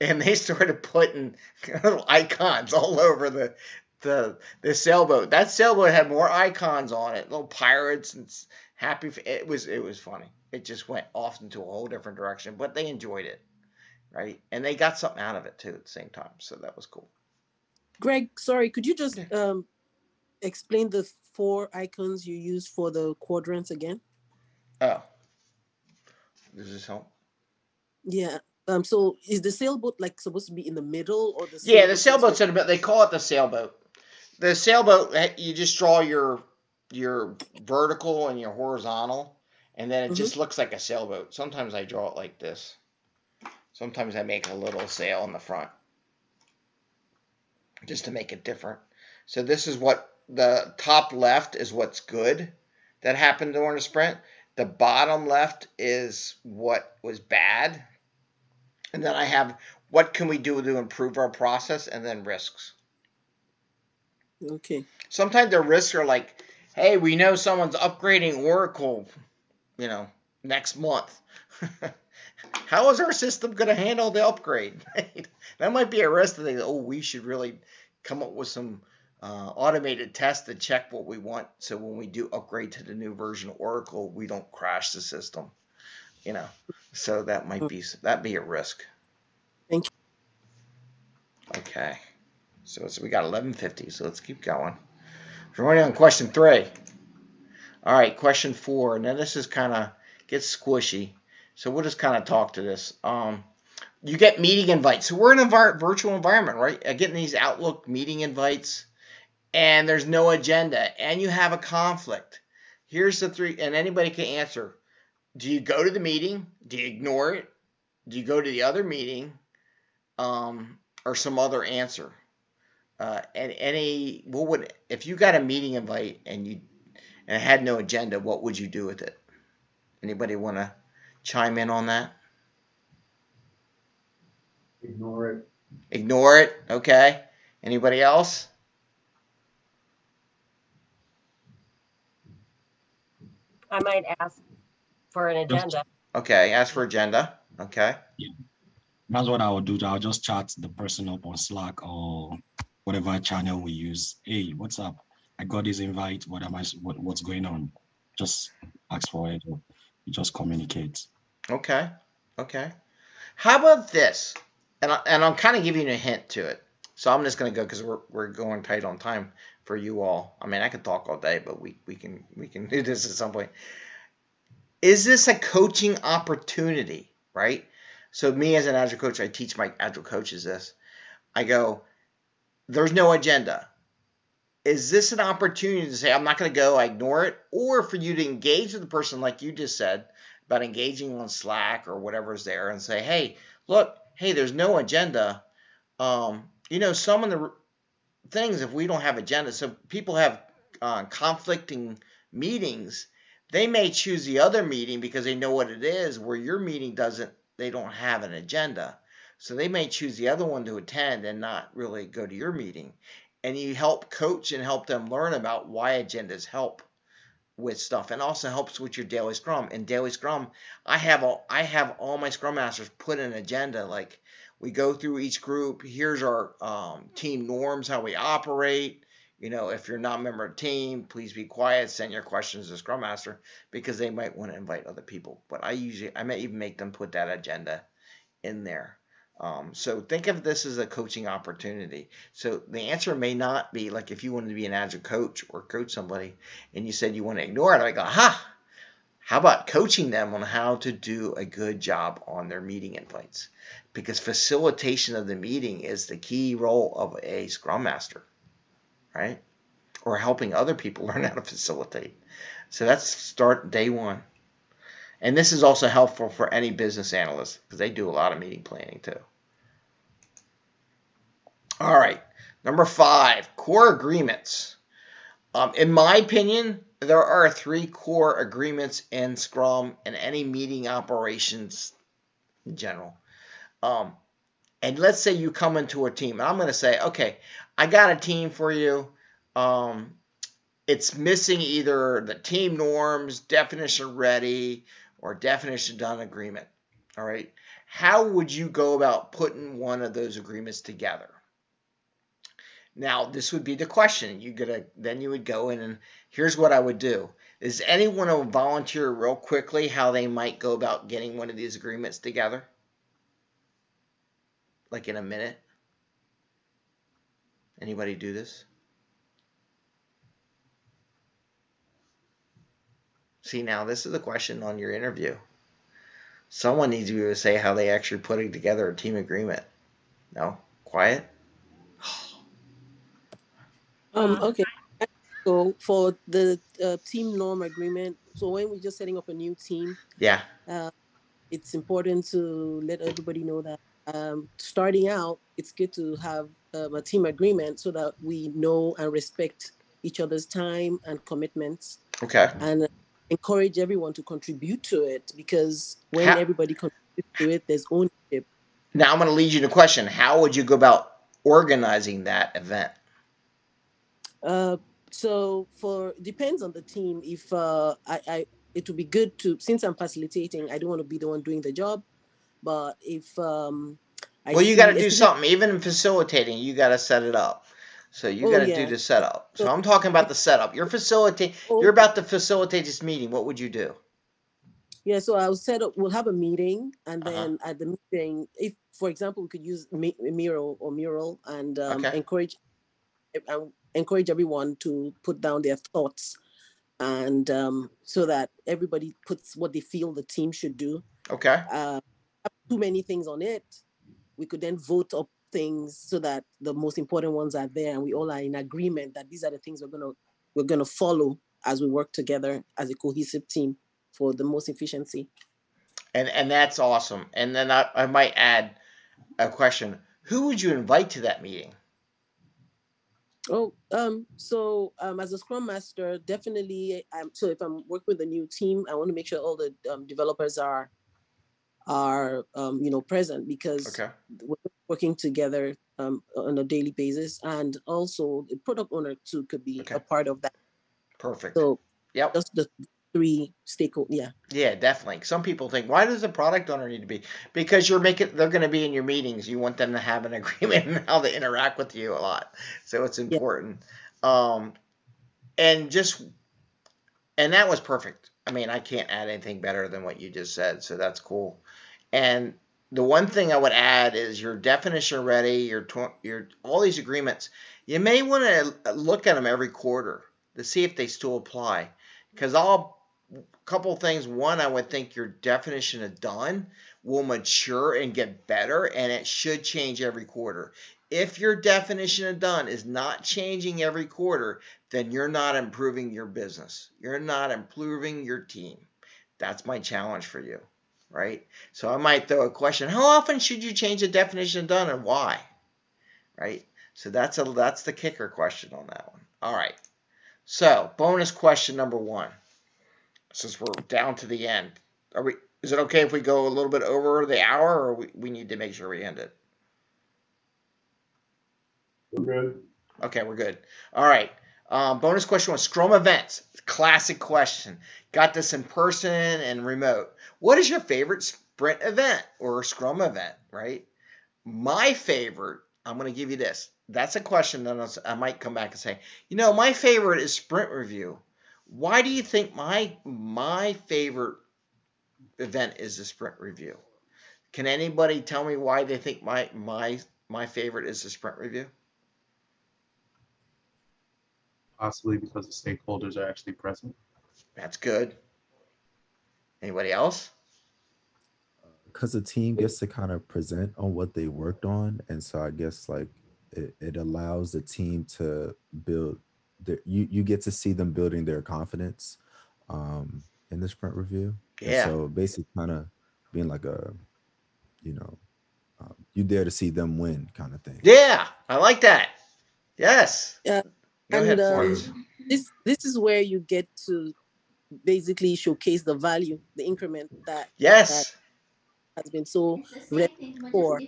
and they [laughs] started putting little icons all over the the the sailboat. That sailboat had more icons on it, little pirates and happy. It was it was funny. It just went off into a whole different direction, but they enjoyed it, right? And they got something out of it too at the same time. So that was cool. Greg, sorry, could you just um explain the four icons you used for the quadrants again? Oh, does this help? Yeah. Um. So is the sailboat like supposed to be in the middle or the Yeah, the sailboat sailboat's in a bit. They call it the sailboat. The sailboat, eh, you just draw your your vertical and your horizontal, and then it Mhm. just looks like a sailboat. Sometimes I draw it like this. Sometimes I make a little sail in the front, just to make it different. So this is what the top left is what's good that happened during the sprint. The bottom left is what was bad. And then I have what can we do to improve our process and then risks. Okay. Sometimes the risks are like, hey, we know someone's upgrading Oracle, you know, next month. [laughs] How is our system going to handle the upgrade? [laughs] that might be a risk that they, oh, we should really come up with some uh, automated tests to check what we want. So when we do upgrade to the new version of Oracle, we don't crash the system, you know. So that might be that be a risk. Thank you. Okay. So it's, we got 1150, so let's keep going. We're already on question three. All right, question four. Now this is kind of gets squishy, so we'll just kind of talk to this. Um, you get meeting invites. So we're in a virtual environment, right? I getting these Outlook meeting invites, and there's no agenda, and you have a conflict. Here's the three, and anybody can answer. Do you go to the meeting? Do you ignore it? Do you go to the other meeting? Um, or some other answer? uh, and any what would if you got a meeting invite and you and it had no agenda, what would you do with it? Anybody want to chime in on that? Ignore it. Ignore it. Okay. Anybody else? I might ask for an agenda. Okay. Ask for agenda. Okay. Yeah. That's what I would do. I'll just chat the person up on Slack or whatever channel we use. Hey, what's up? I got this invite. What am I? What, what's going on? Just ask for it. Or you just communicate. Okay. Okay. How about this? And I, and I'm kind of giving you a hint to it. So I'm just gonna go because we're we're going tight on time for you all. I mean, I could talk all day, but we we can we can [laughs] do this at some point. Is this a coaching opportunity? Right. So me as an agile coach, I teach my agile coaches this. I go, there's no agenda. Is this an opportunity to say I'm not going to go, I ignore it, or for you to engage with the person like you just said about engaging on Slack or whatever's there and say, hey, look, hey, there's no agenda. Um, you know, some of the things if we don't have agenda, so people have uh, conflicting meetings, they may choose the other meeting because they know what it is, where your meeting doesn't, they don't have an agenda. So they may choose the other one to attend and not really go to your meeting. And you help coach and help them learn about why agendas help with stuff and also helps with your daily scrum. In daily scrum, I have all I have all my scrum masters put an agenda like we go through each group. Here's our um, team norms, how we operate. You know, if you're not a member of the team, please be quiet. Send your questions to Scrum Master because they might want to invite other people. But I usually, I may even make them put that agenda in there. Um, so think of this as a coaching opportunity. So the answer may not be like if you wanted to be an agile coach or coach somebody and you said you want to ignore it, I go, ha, how about coaching them on how to do a good job on their meeting invites? Because facilitation of the meeting is the key role of a scrum master, right? Or helping other people [laughs] learn how to facilitate. So that's start day one. And this is also helpful for any business analyst because they do a lot of meeting planning too. All right, number five, core agreements. Um, in my opinion, there are three core agreements in Scrum and any meeting operations in general. Um, and let's say you come into a team, and I'm going to say, okay, I got a team for you. Um, it's missing either the team norms, definition ready, or definition done agreement. All right. How would you go about putting one of those agreements together? Now, this would be the question. You gotta then you would go in and here's what I would do. Is anyone to volunteer real quickly how they might go about getting one of these agreements together? Like in a minute? Anybody do this? See, now this is a question on your interview. Someone needs to be able to say how they actually putting together a team agreement. No? Quiet? Um, okay. So for the uh, team norm agreement, so when we're just setting up a new team, Yeah. uh, it's important to let everybody know that um, starting out, it's good to have um, a team agreement so that we know and respect each other's time and commitments Okay. and encourage everyone to contribute to it because when How- everybody contributes to it, there's ownership. Now I'm going to lead you to a question. How would you go about organizing that event? Uh, so for depends on the team. If uh, I, I it would be good to since I'm facilitating, I don't want to be the one doing the job, but if um, I well, you got to do something. Even in facilitating, you got to set it up. So you Oh, got to yeah. do the setup. So I'm talking about the setup. You're facilitating. Oh. You're about to facilitate this meeting. What would you do? Yeah, so I'll set up. We'll have a meeting, and Uh-huh. then at the meeting, if for example, we could use mi- mural or mural and um, Okay. encourage um, encourage everyone to put down their thoughts, and um, so that everybody puts what they feel the team should do. Okay. Uh, too many things on it, we could then vote up things so that the most important ones are there, and we all are in agreement that these are the things we're gonna we're gonna follow as we work together as a cohesive team for the most efficiency. And and that's awesome. And then I, I might add a question. Who would you invite to that meeting? Oh, um, so um, as a Scrum Master, definitely. Um, so if I'm working with a new team, I want to make sure all the um, developers are are um, you know present because Okay. we're working together um, on a daily basis, and also the product owner too could be a part of that. Perfect. So yeah, just the three stakeholders. Yeah. Yeah, definitely. Some people think, why does the product owner need to be? Because you're making, they're going to be in your meetings. You want them to have an [laughs] agreement and how they interact with you a lot. So it's important. Um, and just, and that was perfect. I mean, I can't add anything better than what you just said. So that's cool. And the one thing I would add is your definition ready, your your all these agreements. You may want to look at them every quarter to see if they still apply. Because I'll couple things. One, I would think your definition of done will mature and get better, and it should change every quarter. If your definition of done is not changing every quarter, then you're not improving your business. You're not improving your team. That's my challenge for you, right? So I might throw a question: How often should you change the definition of done, and why? Right. So that's a that's the kicker question on that one. All right. So bonus question number one since we're down to the end. Are we? Is it okay if we go a little bit over the hour, or we, we need to make sure we end it? We're good. Okay, we're good. All right. Um, bonus question was Scrum events. Classic question. Got this in person and remote. What is your favorite sprint event or Scrum event? Right. My favorite. I'm going to give you this. That's a question that I might come back and say. You know, my favorite is sprint review. Why do you think my my favorite event is the sprint review? Can anybody tell me why they think my my my favorite is the sprint review? Possibly because the stakeholders are actually present. That's good. Anybody else? because the team gets to kind of present on what they worked on and so i guess like it, it allows the team to build their, you you get to see them building their confidence um in the sprint review And Yeah. so basically kind of being like a you know um, you dare to see them win kind of thing Yeah, I like that. Yes. Yeah. Go and ahead, um, this this is where you get to basically showcase the value, the increment that Yes. that has been so ready for.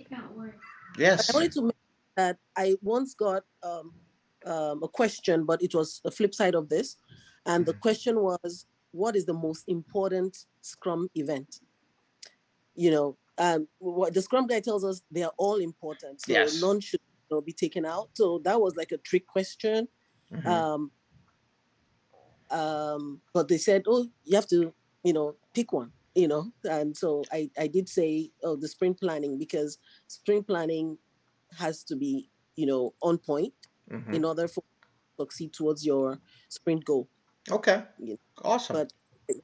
Yes. I wanted to mention that I once got um, um, a question, but it was the flip side of this. And the question was, what is the most important Scrum event? You know, um, what the Scrum Guide tells us, they are all important. So Yes. none should you know, be taken out. So that was like a trick question. Mhm. Um, um, but they said, oh, you have to, you know, pick one, you know. And so I, I did say, oh, the sprint planning because sprint planning has to be, you know, on point Mhm. in order for to succeed towards your sprint goal. Okay. You- Awesome. But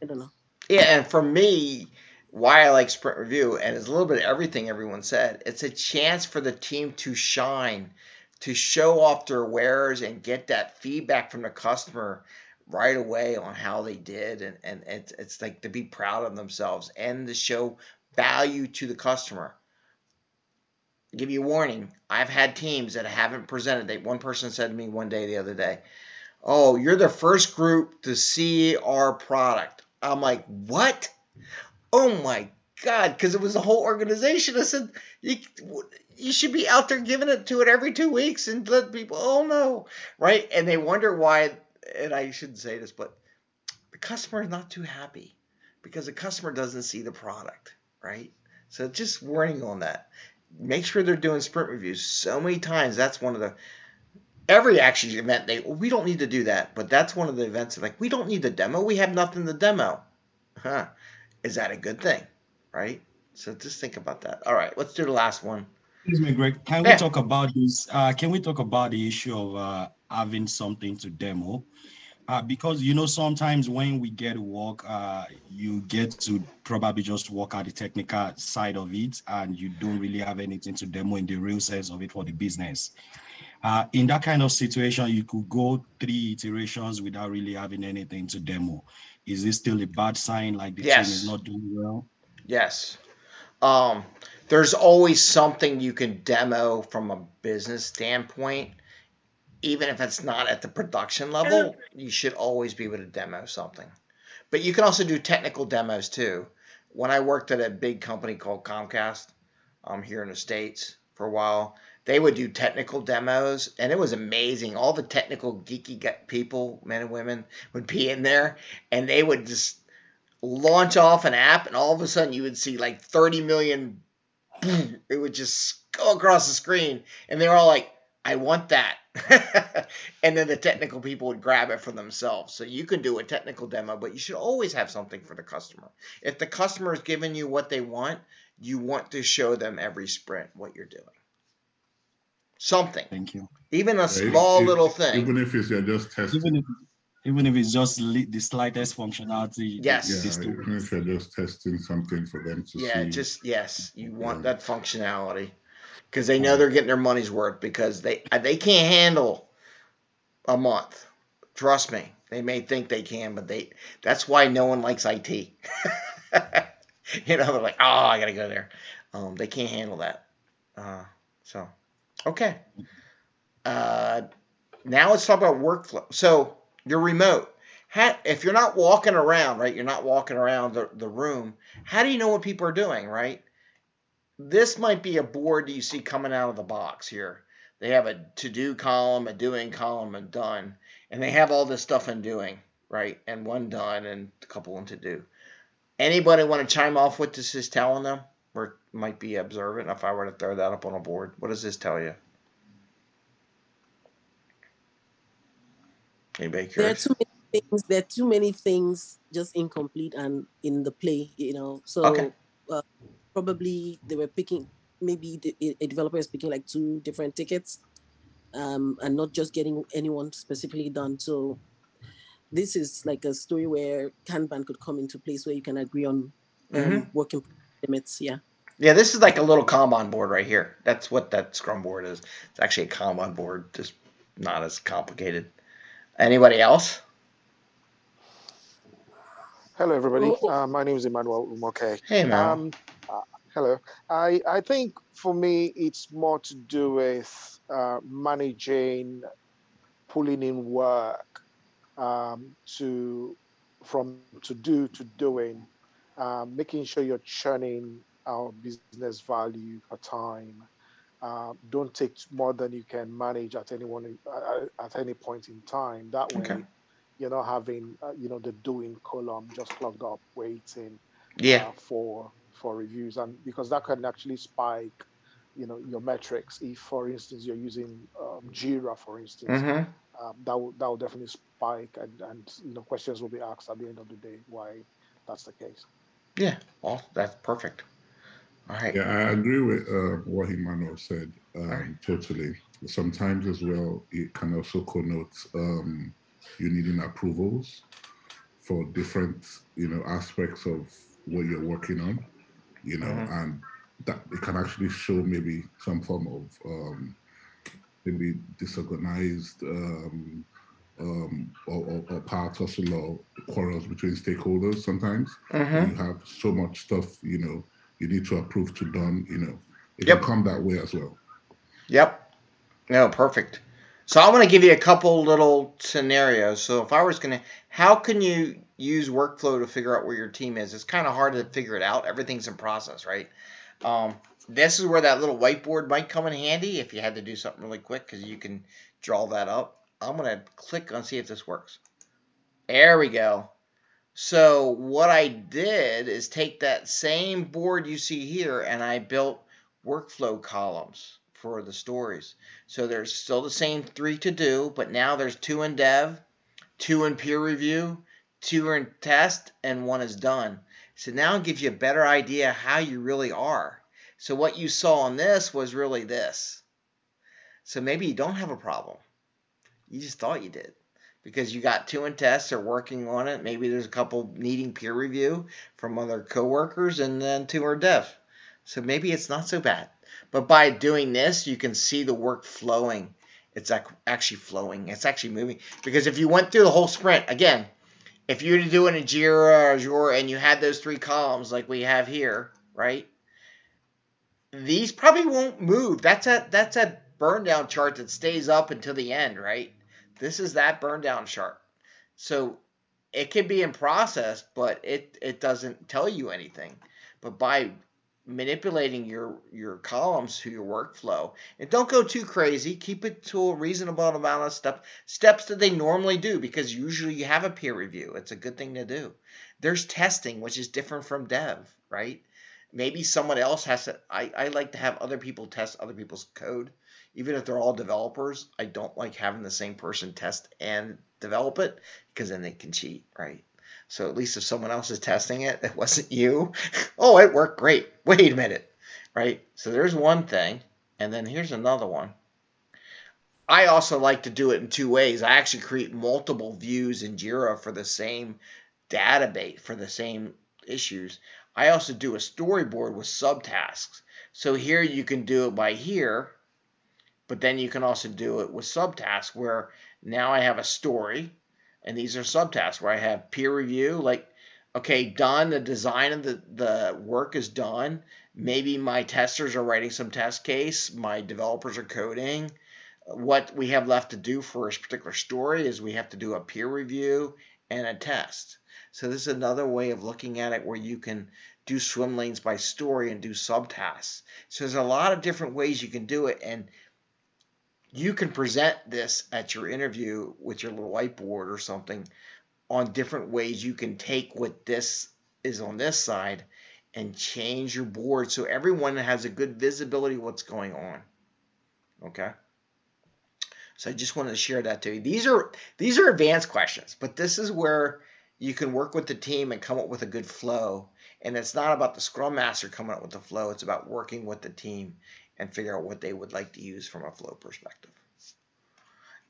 I don't know. Yeah, and for me, why I like sprint review, and it's a little bit of everything everyone said. It's a chance for the team to shine, to show off their wares and get that feedback from the customer right away on how they did, and and it's it's like to be proud of themselves and to show value to the customer. Give you a warning. I've had teams that haven't presented. They one person said to me one day the other day, "Oh, you're the first group to see our product." I'm like, "What?" Oh my god! Because it was a whole organization. I said, "You you should be out there giving it to it every two weeks and let people." Oh no, right? And they wonder why. And I shouldn't say this, but the customer is not too happy because the customer doesn't see the product, right? So just warning on that. Make sure they're doing sprint reviews so many times. That's one of the every action event they we don't need to do that, but that's one of the events like we don't need the demo. We have nothing to demo. Huh. Is that a good thing? Right? So just think about that. All right, let's do the last one. Excuse me, Greg. Can Yeah. we talk about this? Uh, can we talk about the issue of uh, having something to demo? Uh, because you know sometimes when we get work, uh, you get to probably just work at the technical side of it, and you don't really have anything to demo in the real sense of it for the business. Uh, in that kind of situation, you could go three iterations without really having anything to demo. Is this still a bad sign? Like the team is not doing well? Yes. Um, there's always something you can demo from a business standpoint. Even if it's not at the production level, you should always be able to demo something. But you can also do technical demos too. When I worked at a big company called Comcast um, here in the States for a while, they would do technical demos and it was amazing. All the technical geeky people, men and women, would be in there and they would just launch off an app and all of a sudden you would see like 30 million boom, it would just go across the screen and they're all like i want that. [laughs] And then the technical people would grab it for themselves. So you can do a technical demo but you should always have something for the customer. If the customer is giving you what they want you want to show them every sprint what you're doing. Something. Thank you. even a Yeah, small if- little thing. Even if it's you're just testing. Even if even if it's just the slightest functionality. Yes. Yeah, this still even if you're just testing something for them to Yeah, see. just yes, you want Yeah. that functionality because they know they're getting their money's worth because they uh, they can't handle a month. Trust me, they may think they can, but they that's why no one likes IT. [laughs] you know, they're like, oh, I gotta go there. Um, they can't handle that. Uh, so, okay. Uh, now let's talk about workflow. So you're remote. How, if you're not walking around, right? You're not walking around the, the room. How do you know what people are doing, right? This might be a board that you see coming out of the box here. They have a to do column, a doing column, and done. And they have all this stuff in doing, right? And one done and a couple in to do. Anybody want to chime off what this is telling them? Or might be observant if I were to throw that up on a board. What does this tell you? Anybody There are too many things. There are too many things just incomplete and in the play. You know, so Okay. uh, probably they were picking. Maybe the, a- developer is picking like two different tickets, um, and not just getting anyone specifically done. So this is like a story where Kanban could come into place where you can agree on um, Mhm. working limits. Yeah. Yeah, this is like a little Kanban board right here. That's what that Scrum board is. It's actually a Kanban board, just not as complicated. Anybody else? Hello, everybody. Uh, my name is Emmanuel Umoke. Hey, Mal. Um, uh, hello. I, I think for me, it's more to do with uh, managing, pulling in work um, to from to do to doing, um, making sure you're churning our business value per time. Uh, don't take more than you can manage at any one uh, at any point in time. That way, Okay. you're not having uh, you know the doing column just plugged up waiting Yeah. uh, for for reviews, and because that can actually spike you know your metrics. If, for instance, you're using um, Jira, for instance, Mhm. um, that will that will definitely spike, and and you know questions will be asked at the end of the day why that's the case. Yeah. Well, that's perfect. All right. Yeah, I agree with uh, what Emmanuel said um, totally. Sometimes as well, it can also connote um, you needing approvals for different, you know, aspects of what you're working on, you know, Mhm. and that it can actually show maybe some form of um, maybe disorganized um, um, or, or, or power tussle or quarrels between stakeholders sometimes. when Mhm. You have so much stuff, you know, you need to approve to done, you know, it Yep. can come that way as well. Yep. No, perfect. So I want to give you a couple little scenarios. So if I was going to, how can you use workflow to figure out where your team is? It's kind of hard to figure it out. Everything's in process, right? Um, this is where that little whiteboard might come in handy if you had to do something really quick because you can draw that up. I'm going to click on see if this works. There we go. So what I did is take that same board you see here and I built workflow columns for the stories. So there's still the same three to do, but now there's two in dev, two in peer review, two in test, and one is done. So now it gives you a better idea how you really are. So what you saw on this was really this. So maybe you don't have a problem. You just thought you did because you got two in tests are working on it. Maybe there's a couple needing peer review from other coworkers, and then two are dev. So maybe it's not so bad. But by doing this, you can see the work flowing. It's ac- actually flowing. It's actually moving. Because if you went through the whole sprint, again, if you were to do it in Jira or Azure and you had those three columns like we have here, right? These probably won't move. That's a that's a burn down chart that stays up until the end, right? This is that burn down chart. So it can be in process, but it it doesn't tell you anything. But by manipulating your your columns to your workflow, and don't go too crazy. Keep it to a reasonable amount of steps steps that they normally do because usually you have a peer review. It's a good thing to do. There's testing, which is different from dev, right? Maybe someone else has to. I, I like to have other people test other people's code even if they're all developers, I don't like having the same person test and develop it because then they can cheat, right? So at least if someone else is testing it, it [laughs] wasn't you. [laughs] oh, it worked great. Wait a minute, right? So there's one thing, and then here's another one. I also like to do it in two ways. I actually create multiple views in Jira for the same database for the same issues. I also do a storyboard with subtasks. So here you can do it by here, but then you can also do it with subtasks where now I have a story and these are subtasks where I have peer review, like, okay, done, the design of the, the work is done. Maybe my testers are writing some test case, my developers are coding. What we have left to do for this particular story is we have to do a peer review and a test. So this is another way of looking at it where you can do swim lanes by story and do subtasks. So there's a lot of different ways you can do it and you can present this at your interview with your little whiteboard or something on different ways you can take what this is on this side and change your board so everyone has a good visibility of what's going on. Okay. So I just wanted to share that to you. These are these are advanced questions, but this is where you can work with the team and come up with a good flow. And it's not about the scrum master coming up with the flow, it's about working with the team and figure out what they would like to use from a flow perspective.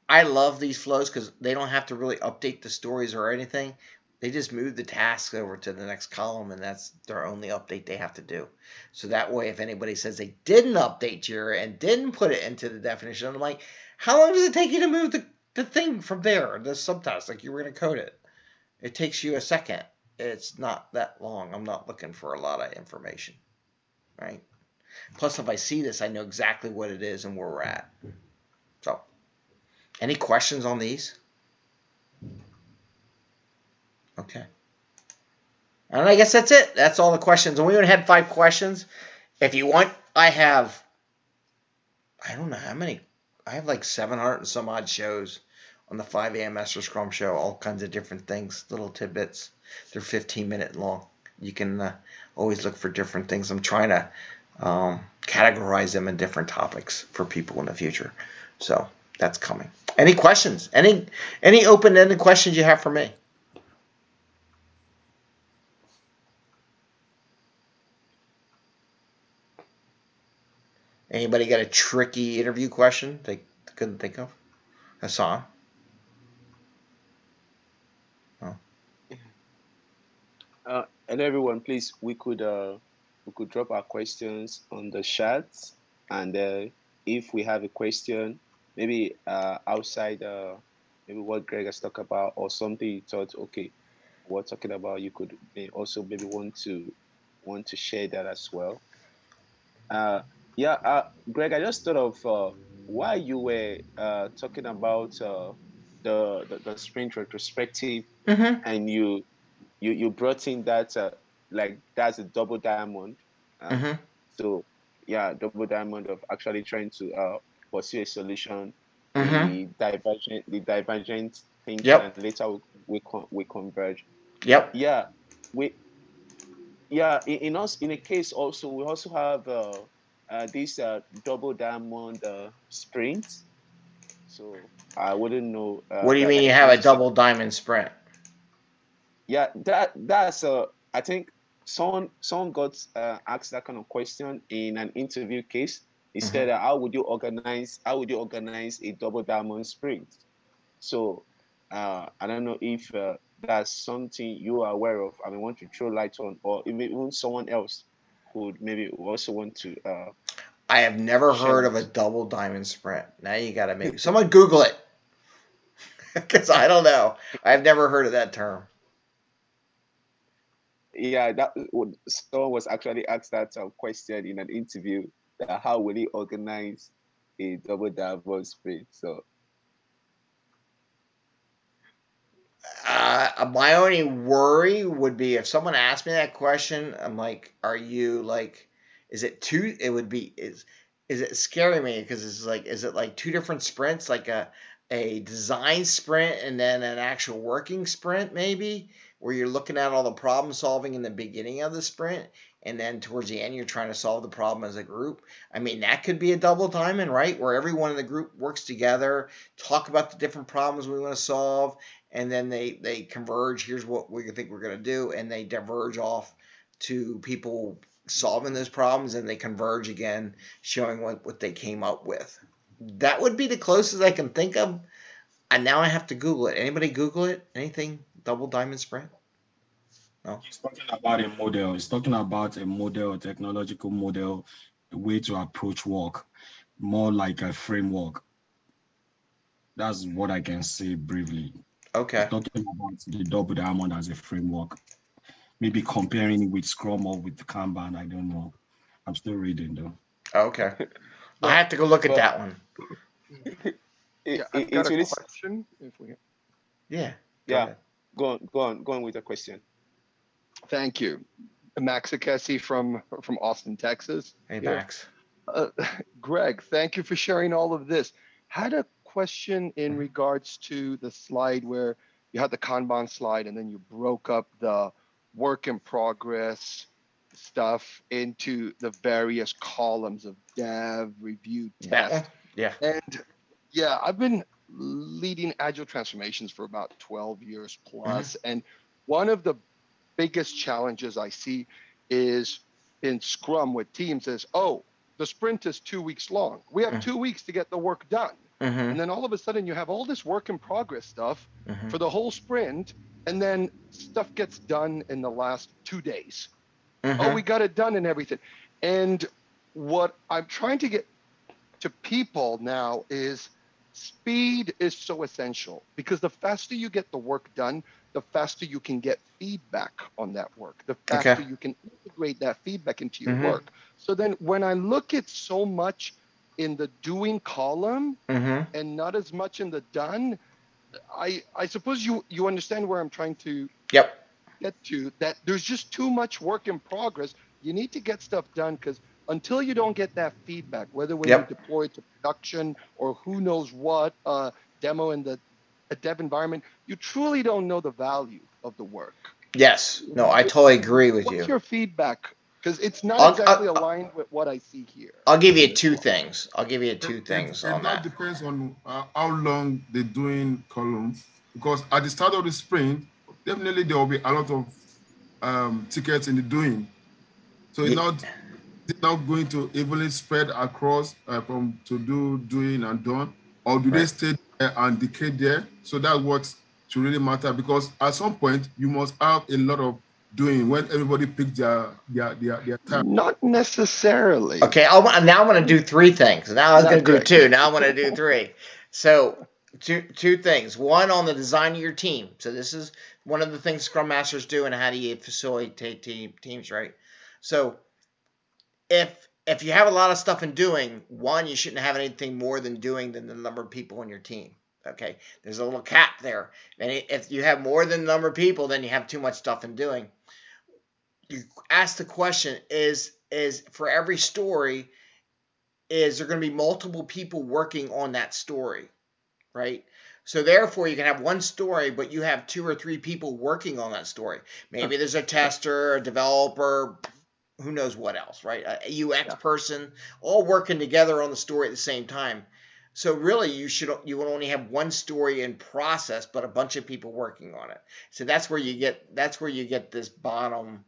I love these flows because they don't have to really update the stories or anything. They just move the tasks over to the next column, and that's their only update they have to do. So that way, if anybody says they didn't update Jira and didn't put it into the definition, I'm like, how long does it take you to move the, the thing from there, the subtask, like you were going to code it? It takes you a second. It's not that long. I'm not looking for a lot of information, right? Plus, if I see this, I know exactly what it is and where we're at. So, any questions on these? Okay. And I guess that's it. That's all the questions. And we only had five questions. If you want, I have, I don't know how many. I have like 700 and some odd shows on the 5 a.m. Master Scrum show, all kinds of different things, little tidbits. They're 15 minute long. You can uh, always look for different things. I'm trying to um, categorize them in different topics for people in the future. So that's coming. Any questions? Any any open-ended questions you have for me? Anybody got a tricky interview question they couldn't think of? Hassan? Oh. Uh, and everyone, please, we could uh, we could drop our questions on the chat, and uh, if we have a question, maybe uh, outside uh, maybe what Greg has talked about or something you thought, okay, we're talking about, you could also maybe want to want to share that as well. Uh, yeah, uh, Greg, I just thought of uh, why you were uh, talking about uh, the, the, the sprint retrospective, mm-hmm. and you you you brought in that uh, like that's a double diamond. Uh, mm-hmm. So yeah, double diamond of actually trying to uh, pursue a solution. Mm-hmm. The divergent the divergent thinking, Yep. and later we we, con- we converge. Yep. Yeah, we yeah in, in us in a case also we also have uh, uh, this uh, double diamond uh, sprint. So I wouldn't know. Uh, What do you mean you have a double diamond sprint? Yeah, that that's uh I think someone someone got uh, asked that kind of question in an interview case. He Mm-hmm. said, uh, "How would you organize? How would you organize a double diamond sprint?" So uh, I don't know if uh, that's something you are aware of. I mean, want to throw light on, or even someone else could maybe also want to. Uh, I have never heard of a double diamond sprint. Now you got to make someone Google it [laughs] because I don't know. I've never heard of that term. Yeah, that someone was actually asked that uh, question in an interview. That how will he organize a double diamond sprint? So Uh, my only worry would be if someone asked me that question. I'm like, are you like, is it two? It would be is is it scaring me because it's like, is it like two different sprints, like a a design sprint and then an actual working sprint, maybe where you're looking at all the problem solving in the beginning of the sprint, and then towards the end you're trying to solve the problem as a group. I mean, that could be a double diamond, right? Where everyone in the group works together, talk about the different problems we want to solve, and then they they converge. Here's what we think we're going to do, and they diverge off to people solving those problems, and they converge again, showing what what they came up with. That would be the closest I can think of. And now I have to Google it. Anybody Google it? Anything double diamond sprint? No. He's talking about a model. He's talking about a model, a technological model, a way to approach work, more like a framework. That's what I can say briefly. Okay. He's talking about the double diamond as a framework. Maybe comparing it with Scrum or with Kanban. I don't know. I'm still reading though. Okay. [laughs] I have to go look at Well- that one. [laughs] it, Yeah, I've got a question. If we, Yeah. go yeah. ahead. Go on, go on, go on with the question. thank you, Max Akesi from from Austin, Texas. Hey Yeah. Max. Uh, Greg, thank you for sharing all of this. Had a question in regards to the slide where you had the Kanban slide and then you broke up the work in progress stuff into the various columns of dev, review, test. one? Yeah. And yeah, I've been leading agile transformations for about 12 years plus, And one of the biggest challenges I see is in Scrum with teams is, oh, the sprint is two weeks long. We have Mhm. two weeks to get the work done. Mm-hmm. And then all of a sudden you have all this work in progress stuff Mhm. for the whole sprint. And then stuff gets done in the last two days oh, Mhm. we got it done and everything. And what I'm trying to get to people now is speed is so essential because the faster you get the work done, the faster you can get feedback on that work, the faster Okay. you can integrate that feedback into your Mhm. work. So then when I look at so much in the doing column Mm-hmm. and not as much in the done, I I suppose you you understand where I'm trying to Yep. get to that there's just too much work in progress. You need to get stuff done because until you don't get that feedback, whether when Yep. you deploy it to production or who knows what uh, demo in the a dev environment, you truly don't know the value of the work. Yes. No, I totally agree with you. What's you. your feedback? Because it's not I'll- exactly I'll- aligned with what I see here. I'll give you two things. I'll give you two It- things it, on now that. depends on uh, how long they're doing columns. Because at the start of the sprint, definitely there will be a lot of um, tickets in the doing. So it's Ye- not it's not going to evenly spread across uh, from to do, doing, and done, or do they stay there and decay there? So that's what should really matter. Because at some point you must have a lot of doing when everybody picks their their their, their time. Not necessarily. Okay, I want, now I'm going to do three things. Now I was going to do two. Now I'm going to do three. So two two things. One on the design of your team. So this is one of the things Scrum Masters do, and how do you facilitate team, teams, right? So if if you have a lot of stuff in doing, one, you shouldn't have anything more than doing than the number of people in your team. Okay, there's a little cap there, and if you have more than the number of people, then you have too much stuff in doing. You ask the question: Is is for every story, is there going to be multiple people working on that story, right? So therefore, you can have one story, but you have two or three people working on that story. Maybe there's a tester, a developer, who knows what else, right? A UX person, all working together on the story at the same time. So really, you should you would only have one story in process, but a bunch of people working on it. So that's where you get that's where you get this bottom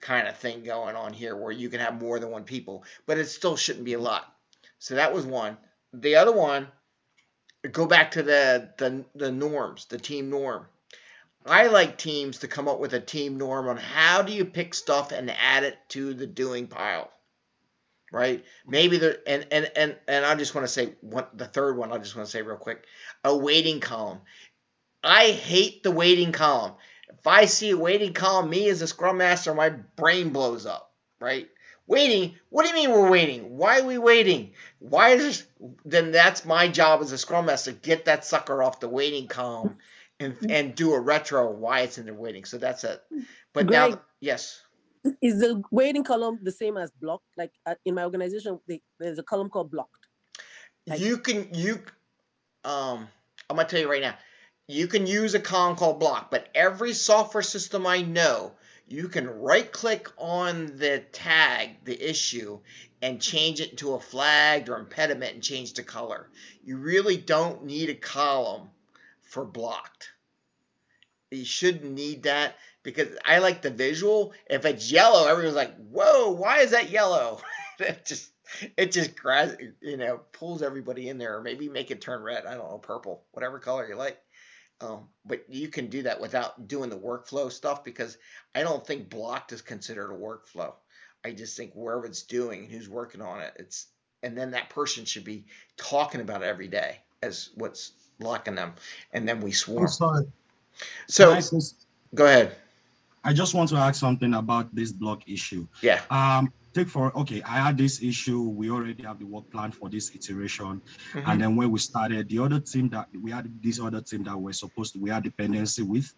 kind of thing going on here, where you can have more than one people, but it still shouldn't be a lot. So that was one. The other one, go back to the the, the norms, the team norm. I like teams to come up with a team norm on how do you pick stuff and add it to the doing pile. Right? Maybe there and and and and I just want to say one the third one I just want to say real quick. A waiting column. I hate the waiting column. If I see a waiting column, me as a scrum master, my brain blows up, right? Waiting? What do you mean we're waiting? Why are we waiting? Why is this? Then that's my job as a scrum master. Get that sucker off the waiting column and and do a retro why it's in the waiting. So that's it. But now, yes. Is the waiting column the same as blocked? Like uh, in my organization, they, there's a column called blocked. you can you um i'm gonna tell you right now you can use a column called block but every software system i know you can right click on the tag the issue and change it to a flagged or impediment and change the color you really don't need a column for blocked you shouldn't need that because i like the visual. If it's yellow everyone's like whoa why is that yellow? [laughs] It just it just grabs you know pulls everybody in there or maybe make it turn red. I don't know purple whatever color you like. Um, but you can do that without doing the workflow stuff because i don't think blocked is considered a workflow. I just think wherever it's doing and who's working on it it's and then that person should be talking about it every day as what's blocking them and then we swarm. So go ahead I just want to ask something about this block issue. yeah Um, take for okay, I had this issue. We already have the work plan for this iteration, Mhm. and then when we started, the other team that we had this other team that we're supposed to we had dependency with,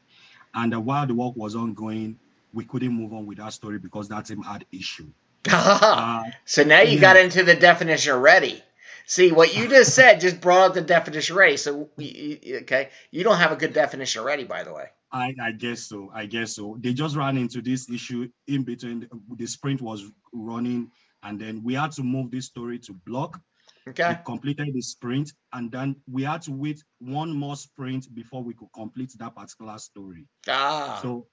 and uh, while the work was ongoing, we couldn't move on with that story because that team had issue. Uh, [laughs] so now you yeah. got into the definition of ready. See what you just said just brought up the definition of ready. So okay, you don't have a good definition of ready, by the way. I, I guess so. I guess so. They just ran into this issue in between. The sprint was running, and then we had to move this story to block. Okay. We completed the sprint, and then we had to wait one more sprint before we could complete that particular story. Ah. So.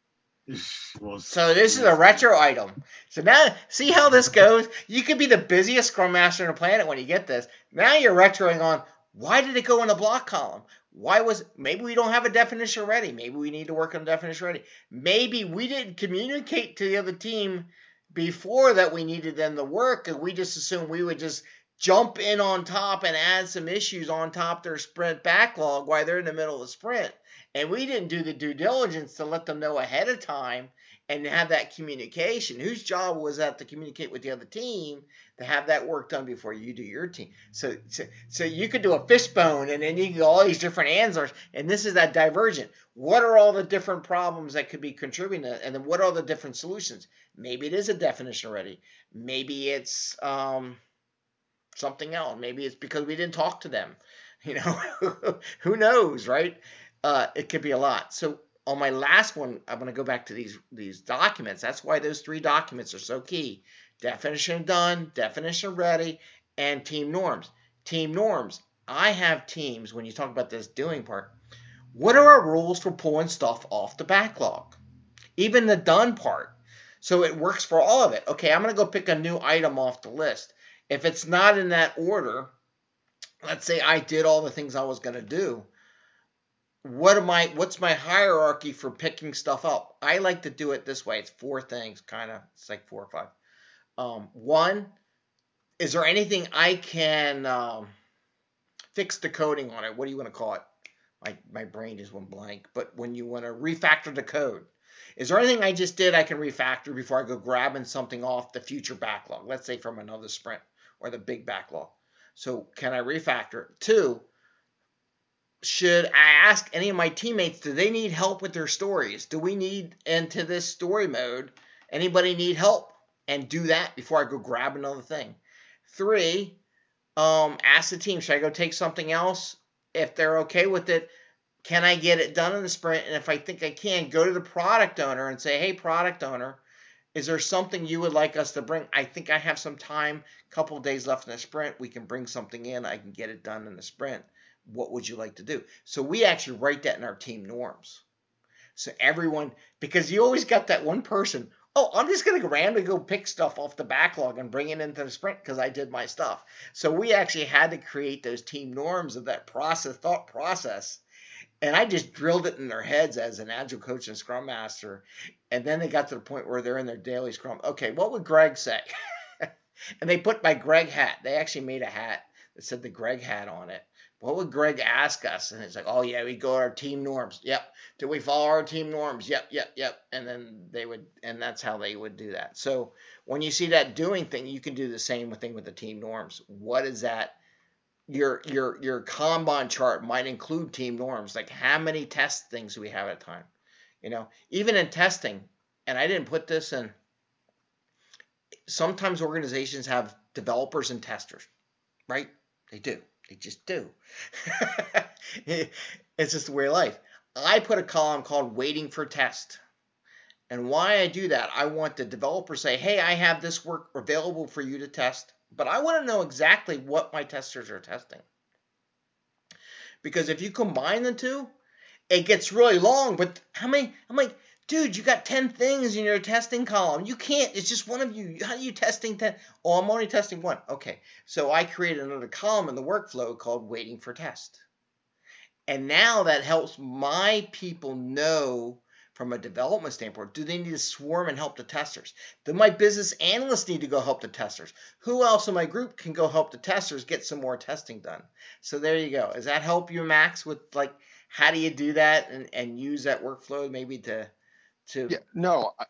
So this is a retro item. So now, see how this goes. You could be the busiest scrum master on the planet when you get this. Now you're retroing on. Why did it go in the block column? Why was maybe we don't have a definition ready? Maybe we need to work on definition ready. Maybe we didn't communicate to the other team before that we needed them to work, and we just assumed we would just jump in on top and add some issues on top their sprint backlog while they're in the middle of the sprint. And we didn't do the due diligence to let them know ahead of time and have that communication. Whose job was that to communicate with the other team to have that work done before you do your team? So, so, so you could do a fishbone and then you can go all these different answers. And this is that divergent. What are all the different problems that could be contributing to, and then what are the different solutions? Maybe it is a definition of ready. Maybe it's um, something else. Maybe it's because we didn't talk to them. [laughs] You know, who knows, right? Uh, it could be a lot. So on my last one, I'm going to go back to these these documents. That's why those three documents are so key. Definition done, definition ready, and team norms. Team norms. I have teams when you talk about this doing part. What are our rules for pulling stuff off the backlog? Even the done part. So it works for all of it. Okay, I'm going to go pick a new item off the list. If it's not in that order, let's say I did all the things I was going to do. What am I what's my hierarchy for picking stuff up? I like to do it this way. It's four things, kind of. It's like four or five. Um, one, is there anything I can um, fix the coding on it? What do you want to call it? My, my brain just went blank. But when you want to refactor the code, is there anything I just did I can refactor before I go grabbing something off the future backlog? Let's say from another sprint or the big backlog. So can I refactor? Two, should I ask any of my teammates, do they need help with their stories? Do we need into this story mode? Anybody need help? And do that before I go grab another thing. Three, um, ask the team, should I go take something else? If they're okay with it, can I get it done in the sprint? And if I think I can, go to the product owner and say, hey, product owner, is there something you would like us to bring? I think I have some time, couple days left in the sprint. We can bring something in. I can get it done in the sprint. What would you like to do? So we actually write that in our team norms. So everyone, because you always got that one person, oh, I'm just going to randomly go pick stuff off the backlog and bring it into the sprint because I did my stuff. So we actually had to create those team norms of that process, thought process. And I just drilled it in their heads as an agile coach and scrum master. And then they got to the point where they're in their daily scrum. Okay, what would Greg say? [laughs] and they put my Greg hat. They actually made a hat that said the Greg hat on it what would Greg ask us? And it's like, oh yeah, we go our team norms. Yep. Do we follow our team norms? Yep, yep, yep. And then they would, and that's how they would do that. So when you see that doing thing, you can do the same thing with the team norms. What is that? Your your your Kanban chart might include team norms, like how many test things we have at a time? You know, even in testing, and I didn't put this in. Sometimes organizations have developers and testers, right? They do they just do. [laughs] it's just the way of life. I put a column called waiting for test. And why I do that, I want the developer say, hey, I have this work available for you to test, but I want to know exactly what my testers are testing. Because if you combine the two, it gets really long. But how many? I'm like, dude, you got 10 things in your testing column. You can't, it's just one of you. How are you testing 10? Oh, I'm only testing one. Okay. So I created another column in the workflow called waiting for test. And now that helps my people know from a development standpoint, do they need to swarm and help the testers? Do my business analysts need to go help the testers? Who else in my group can go help the testers get some more testing done? So there you go. Does that help you, Max, with like how do you do that and, and use that workflow maybe to to Yeah, no, I-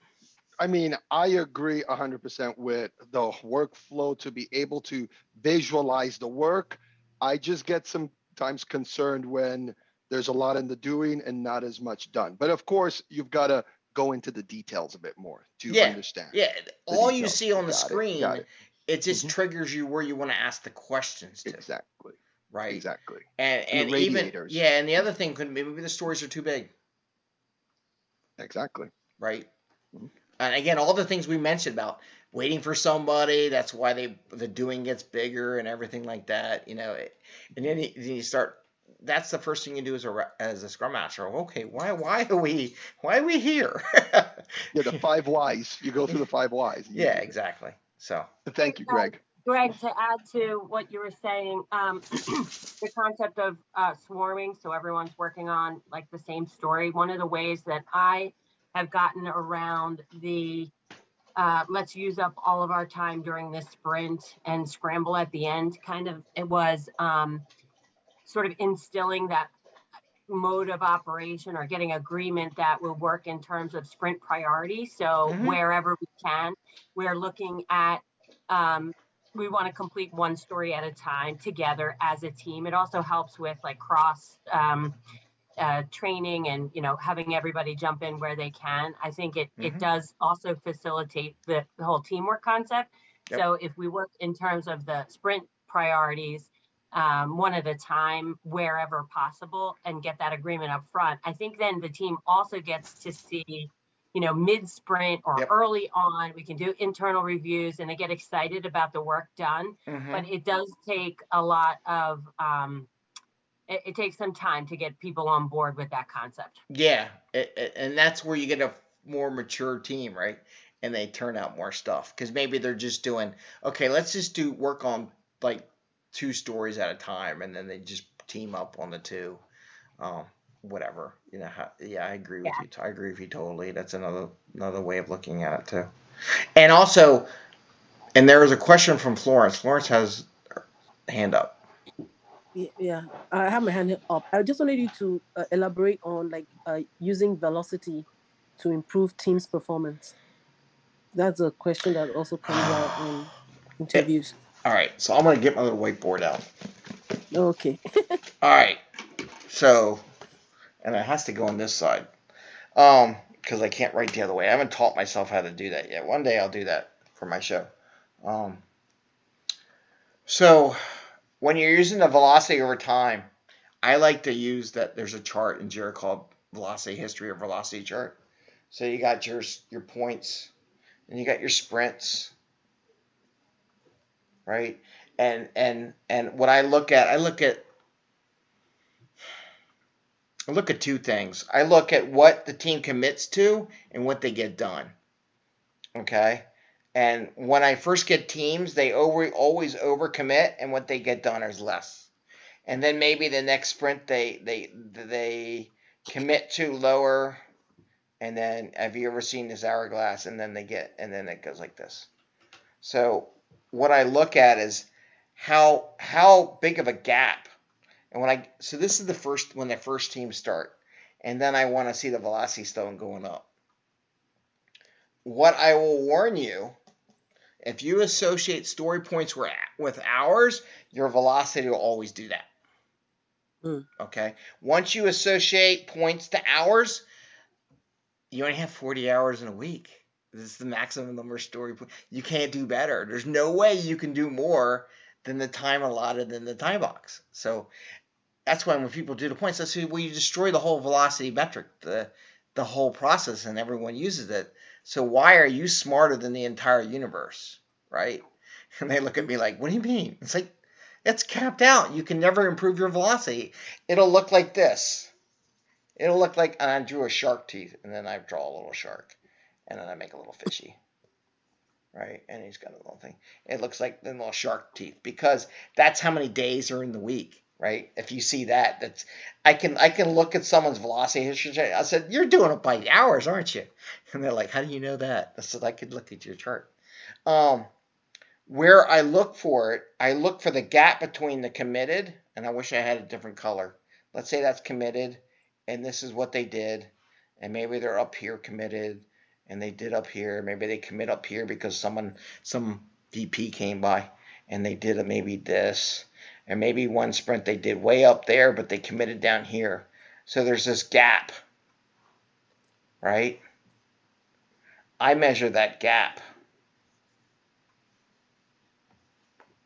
I mean, I agree hundred percent with the workflow to be able to visualize the work. I just get sometimes concerned when there's a lot in the doing and not as much done. But of course, you've got to go into the details a bit more to yeah, understand. Yeah, all you see on the Got screen, got it, it. just Mhm. triggers you where you want to ask the questions to. Exactly. Right. Exactly. And And and even yeah, and the other thing could maybe the stories are too big, Exactly. right? Mhm. And again, all the things we mentioned about waiting for somebody, that's why they the doing gets bigger and everything like that, you know. It, and then you, then you start. That's the first thing you do as a as a scrum master. Okay, why why are we why are we here? Yeah, the five whys. You go through the five whys. [laughs] yeah, exactly. So Thank you, Greg. Greg, to add to what you were saying, um, [clears throat] the concept of uh, swarming, so everyone's working on like the same story. One of the ways that I have gotten around the uh, let's use up all of our time during this sprint and scramble at the end kind of it was um, sort of instilling that mode of operation or getting agreement that will work in terms of sprint priority. So Mhm. wherever we can, we're looking at, um, we want to complete one story at a time together as a team. It also helps with like cross, um, uh, training and, you know, having everybody jump in where they can. I think it, Mhm. it does also facilitate the, the whole teamwork concept. Yep. So if we work in terms of the sprint priorities, um, one at a time, wherever possible, and get that agreement up front, I think then the team also gets to see, you know, mid sprint or Yep. early on, we can do internal reviews and they get excited about the work done. Mhm. But it does take a lot of, um, it, it takes some time to get people on board with that concept. Yeah, it, it- and that's where you get a more mature team, right? And they turn out more stuff because maybe they're just doing okay. Let's just do work on like two stories at a time, and then they just team up on the two. Um, whatever you know. How, yeah, I agree with you. I agree with you totally. That's another another way of looking at it too. And also, and there was a question from Florence. Florence has her hand up. Yeah, I have my hand up. I just wanted you to uh, elaborate on like uh, using velocity to improve teams' performance. That's a question that also comes [sighs] out in interviews. All right, so I'm gonna get my little whiteboard out. Okay. [laughs] All right. So, and it has to go on this side. Um, because I can't write the other way. I haven't taught myself how to do that yet. One day I'll do that for my show. Um, so when you're using the velocity over time, I like to use that. There's a chart in Jira called velocity history or velocity chart. So you got your your points, and you got your sprints, right? And and and what I look at, I look at I look at two things. I look at what the team commits to and what they get done. Okay? And when I first get teams, they over always overcommit and what they get done is less. And then maybe the next sprint they they they commit to lower and then have you ever seen this hourglass and then they get and then it goes like this. So what I look at is how how big of a gap and when I so this is the first when the first team start, and then I want to see the velocity stone going up. What I will warn you, if you associate story points with with hours, your velocity will always do that. Mm. Okay. Once you associate points to hours, you only have 40 hours in a week. This is the maximum number of story points. You can't do better. There's no way you can do more than the time allotted in the time box. So that's why when people do the points, say, well, you destroy the whole velocity metric, the the whole process, and everyone uses it. So why are you smarter than the entire universe, right? [laughs] And they look at me like, what do you mean? It's like it's capped out. You can never improve your velocity. It'll look like this. It'll look like I drew a shark teeth, and then I draw a little shark, and then I make a little fishy right? And he's got a little thing. It looks like the little shark teeth because that's how many days are in the week, right? If you see that, that's I can I can look at someone's velocity history. I said, "You're doing it by hours, aren't you?" [laughs] And they're like, "How do you know that?" I said, "I could look at your chart." Um, where I look for it, I look for the gap between the committed, and I wish I had a different color. Let's say that's committed, and this is what they did, and maybe they're up here committed, and they did up here. Maybe they commit up here because someone, some VP came by and they did maybe this. And maybe one sprint they did way up there, but they committed down here. So there's this gap, right? I measure that gap,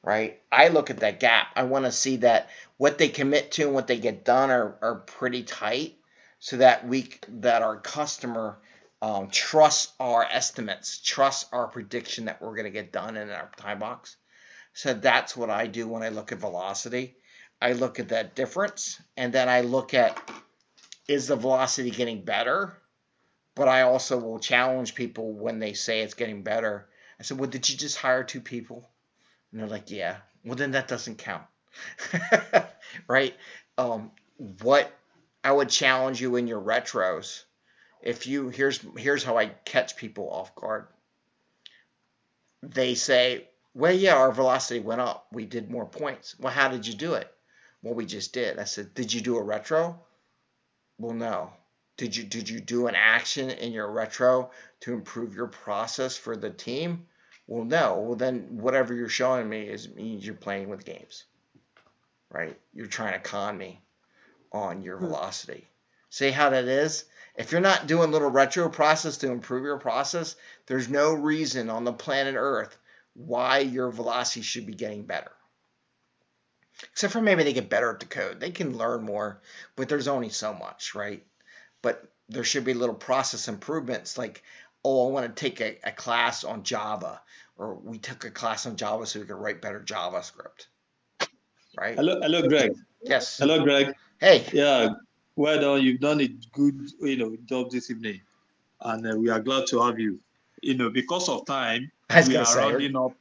right? I look at that gap. I want to see that what they commit to and what they get done are, are pretty tight so that we that our customer um, trust our estimates, trust our prediction that we're going to get done in our time box. So that's what I do when I look at velocity. I look at that difference and then I look at is the velocity getting better? But I also will challenge people when they say it's getting better. I said, Well, did you just hire two people? And they're like, Yeah. Well, then that doesn't count. [laughs] right? Um, what I would challenge you in your retros if you here's here's how I catch people off guard. They say, "Well, yeah, our velocity went up. We did more points." Well, how did you do it? Well, we just did. I said, "Did you do a retro?" Well, no. Did you did you do an action in your retro to improve your process for the team? Well, no. Well, then whatever you're showing me is means you're playing with games, right? You're trying to con me on your Hmm. velocity. See how that is? If you're not doing little retro process to improve your process, there's no reason on the planet Earth why your velocity should be getting better. Except for maybe they get better at the code. They can learn more, but there's only so much, right? But there should be little process improvements like, oh, I want to take a, a class on Java, or we took a class on Java so we could write better JavaScript. Right? Hello, hello, Greg. Yes. Hello, Greg. Hey. Yeah, well done. You've done a good, you know, job this evening, and uh, we are glad to have you. You know, because of time, we are say, rounding up.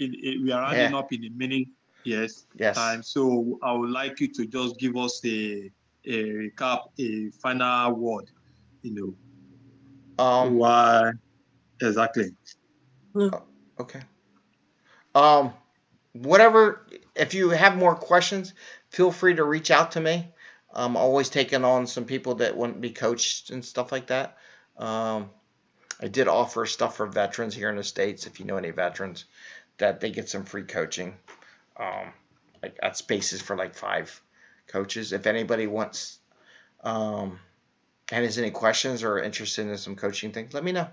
In, in- we are rounding Yeah. up in a minute. Yes. Yes. Time. So I would like you to just give us a a recap, a final word. You know. Um. Why? Exactly. Okay. Um, whatever. If you have more questions, feel free to reach out to me. I'm always taking on some people that want to be coached and stuff like that. Um, I did offer stuff for veterans here in the states. If you know any veterans, that they get some free coaching. Um, like at spaces for like five coaches. If anybody wants, um, and has any questions or interested in some coaching things, let me know.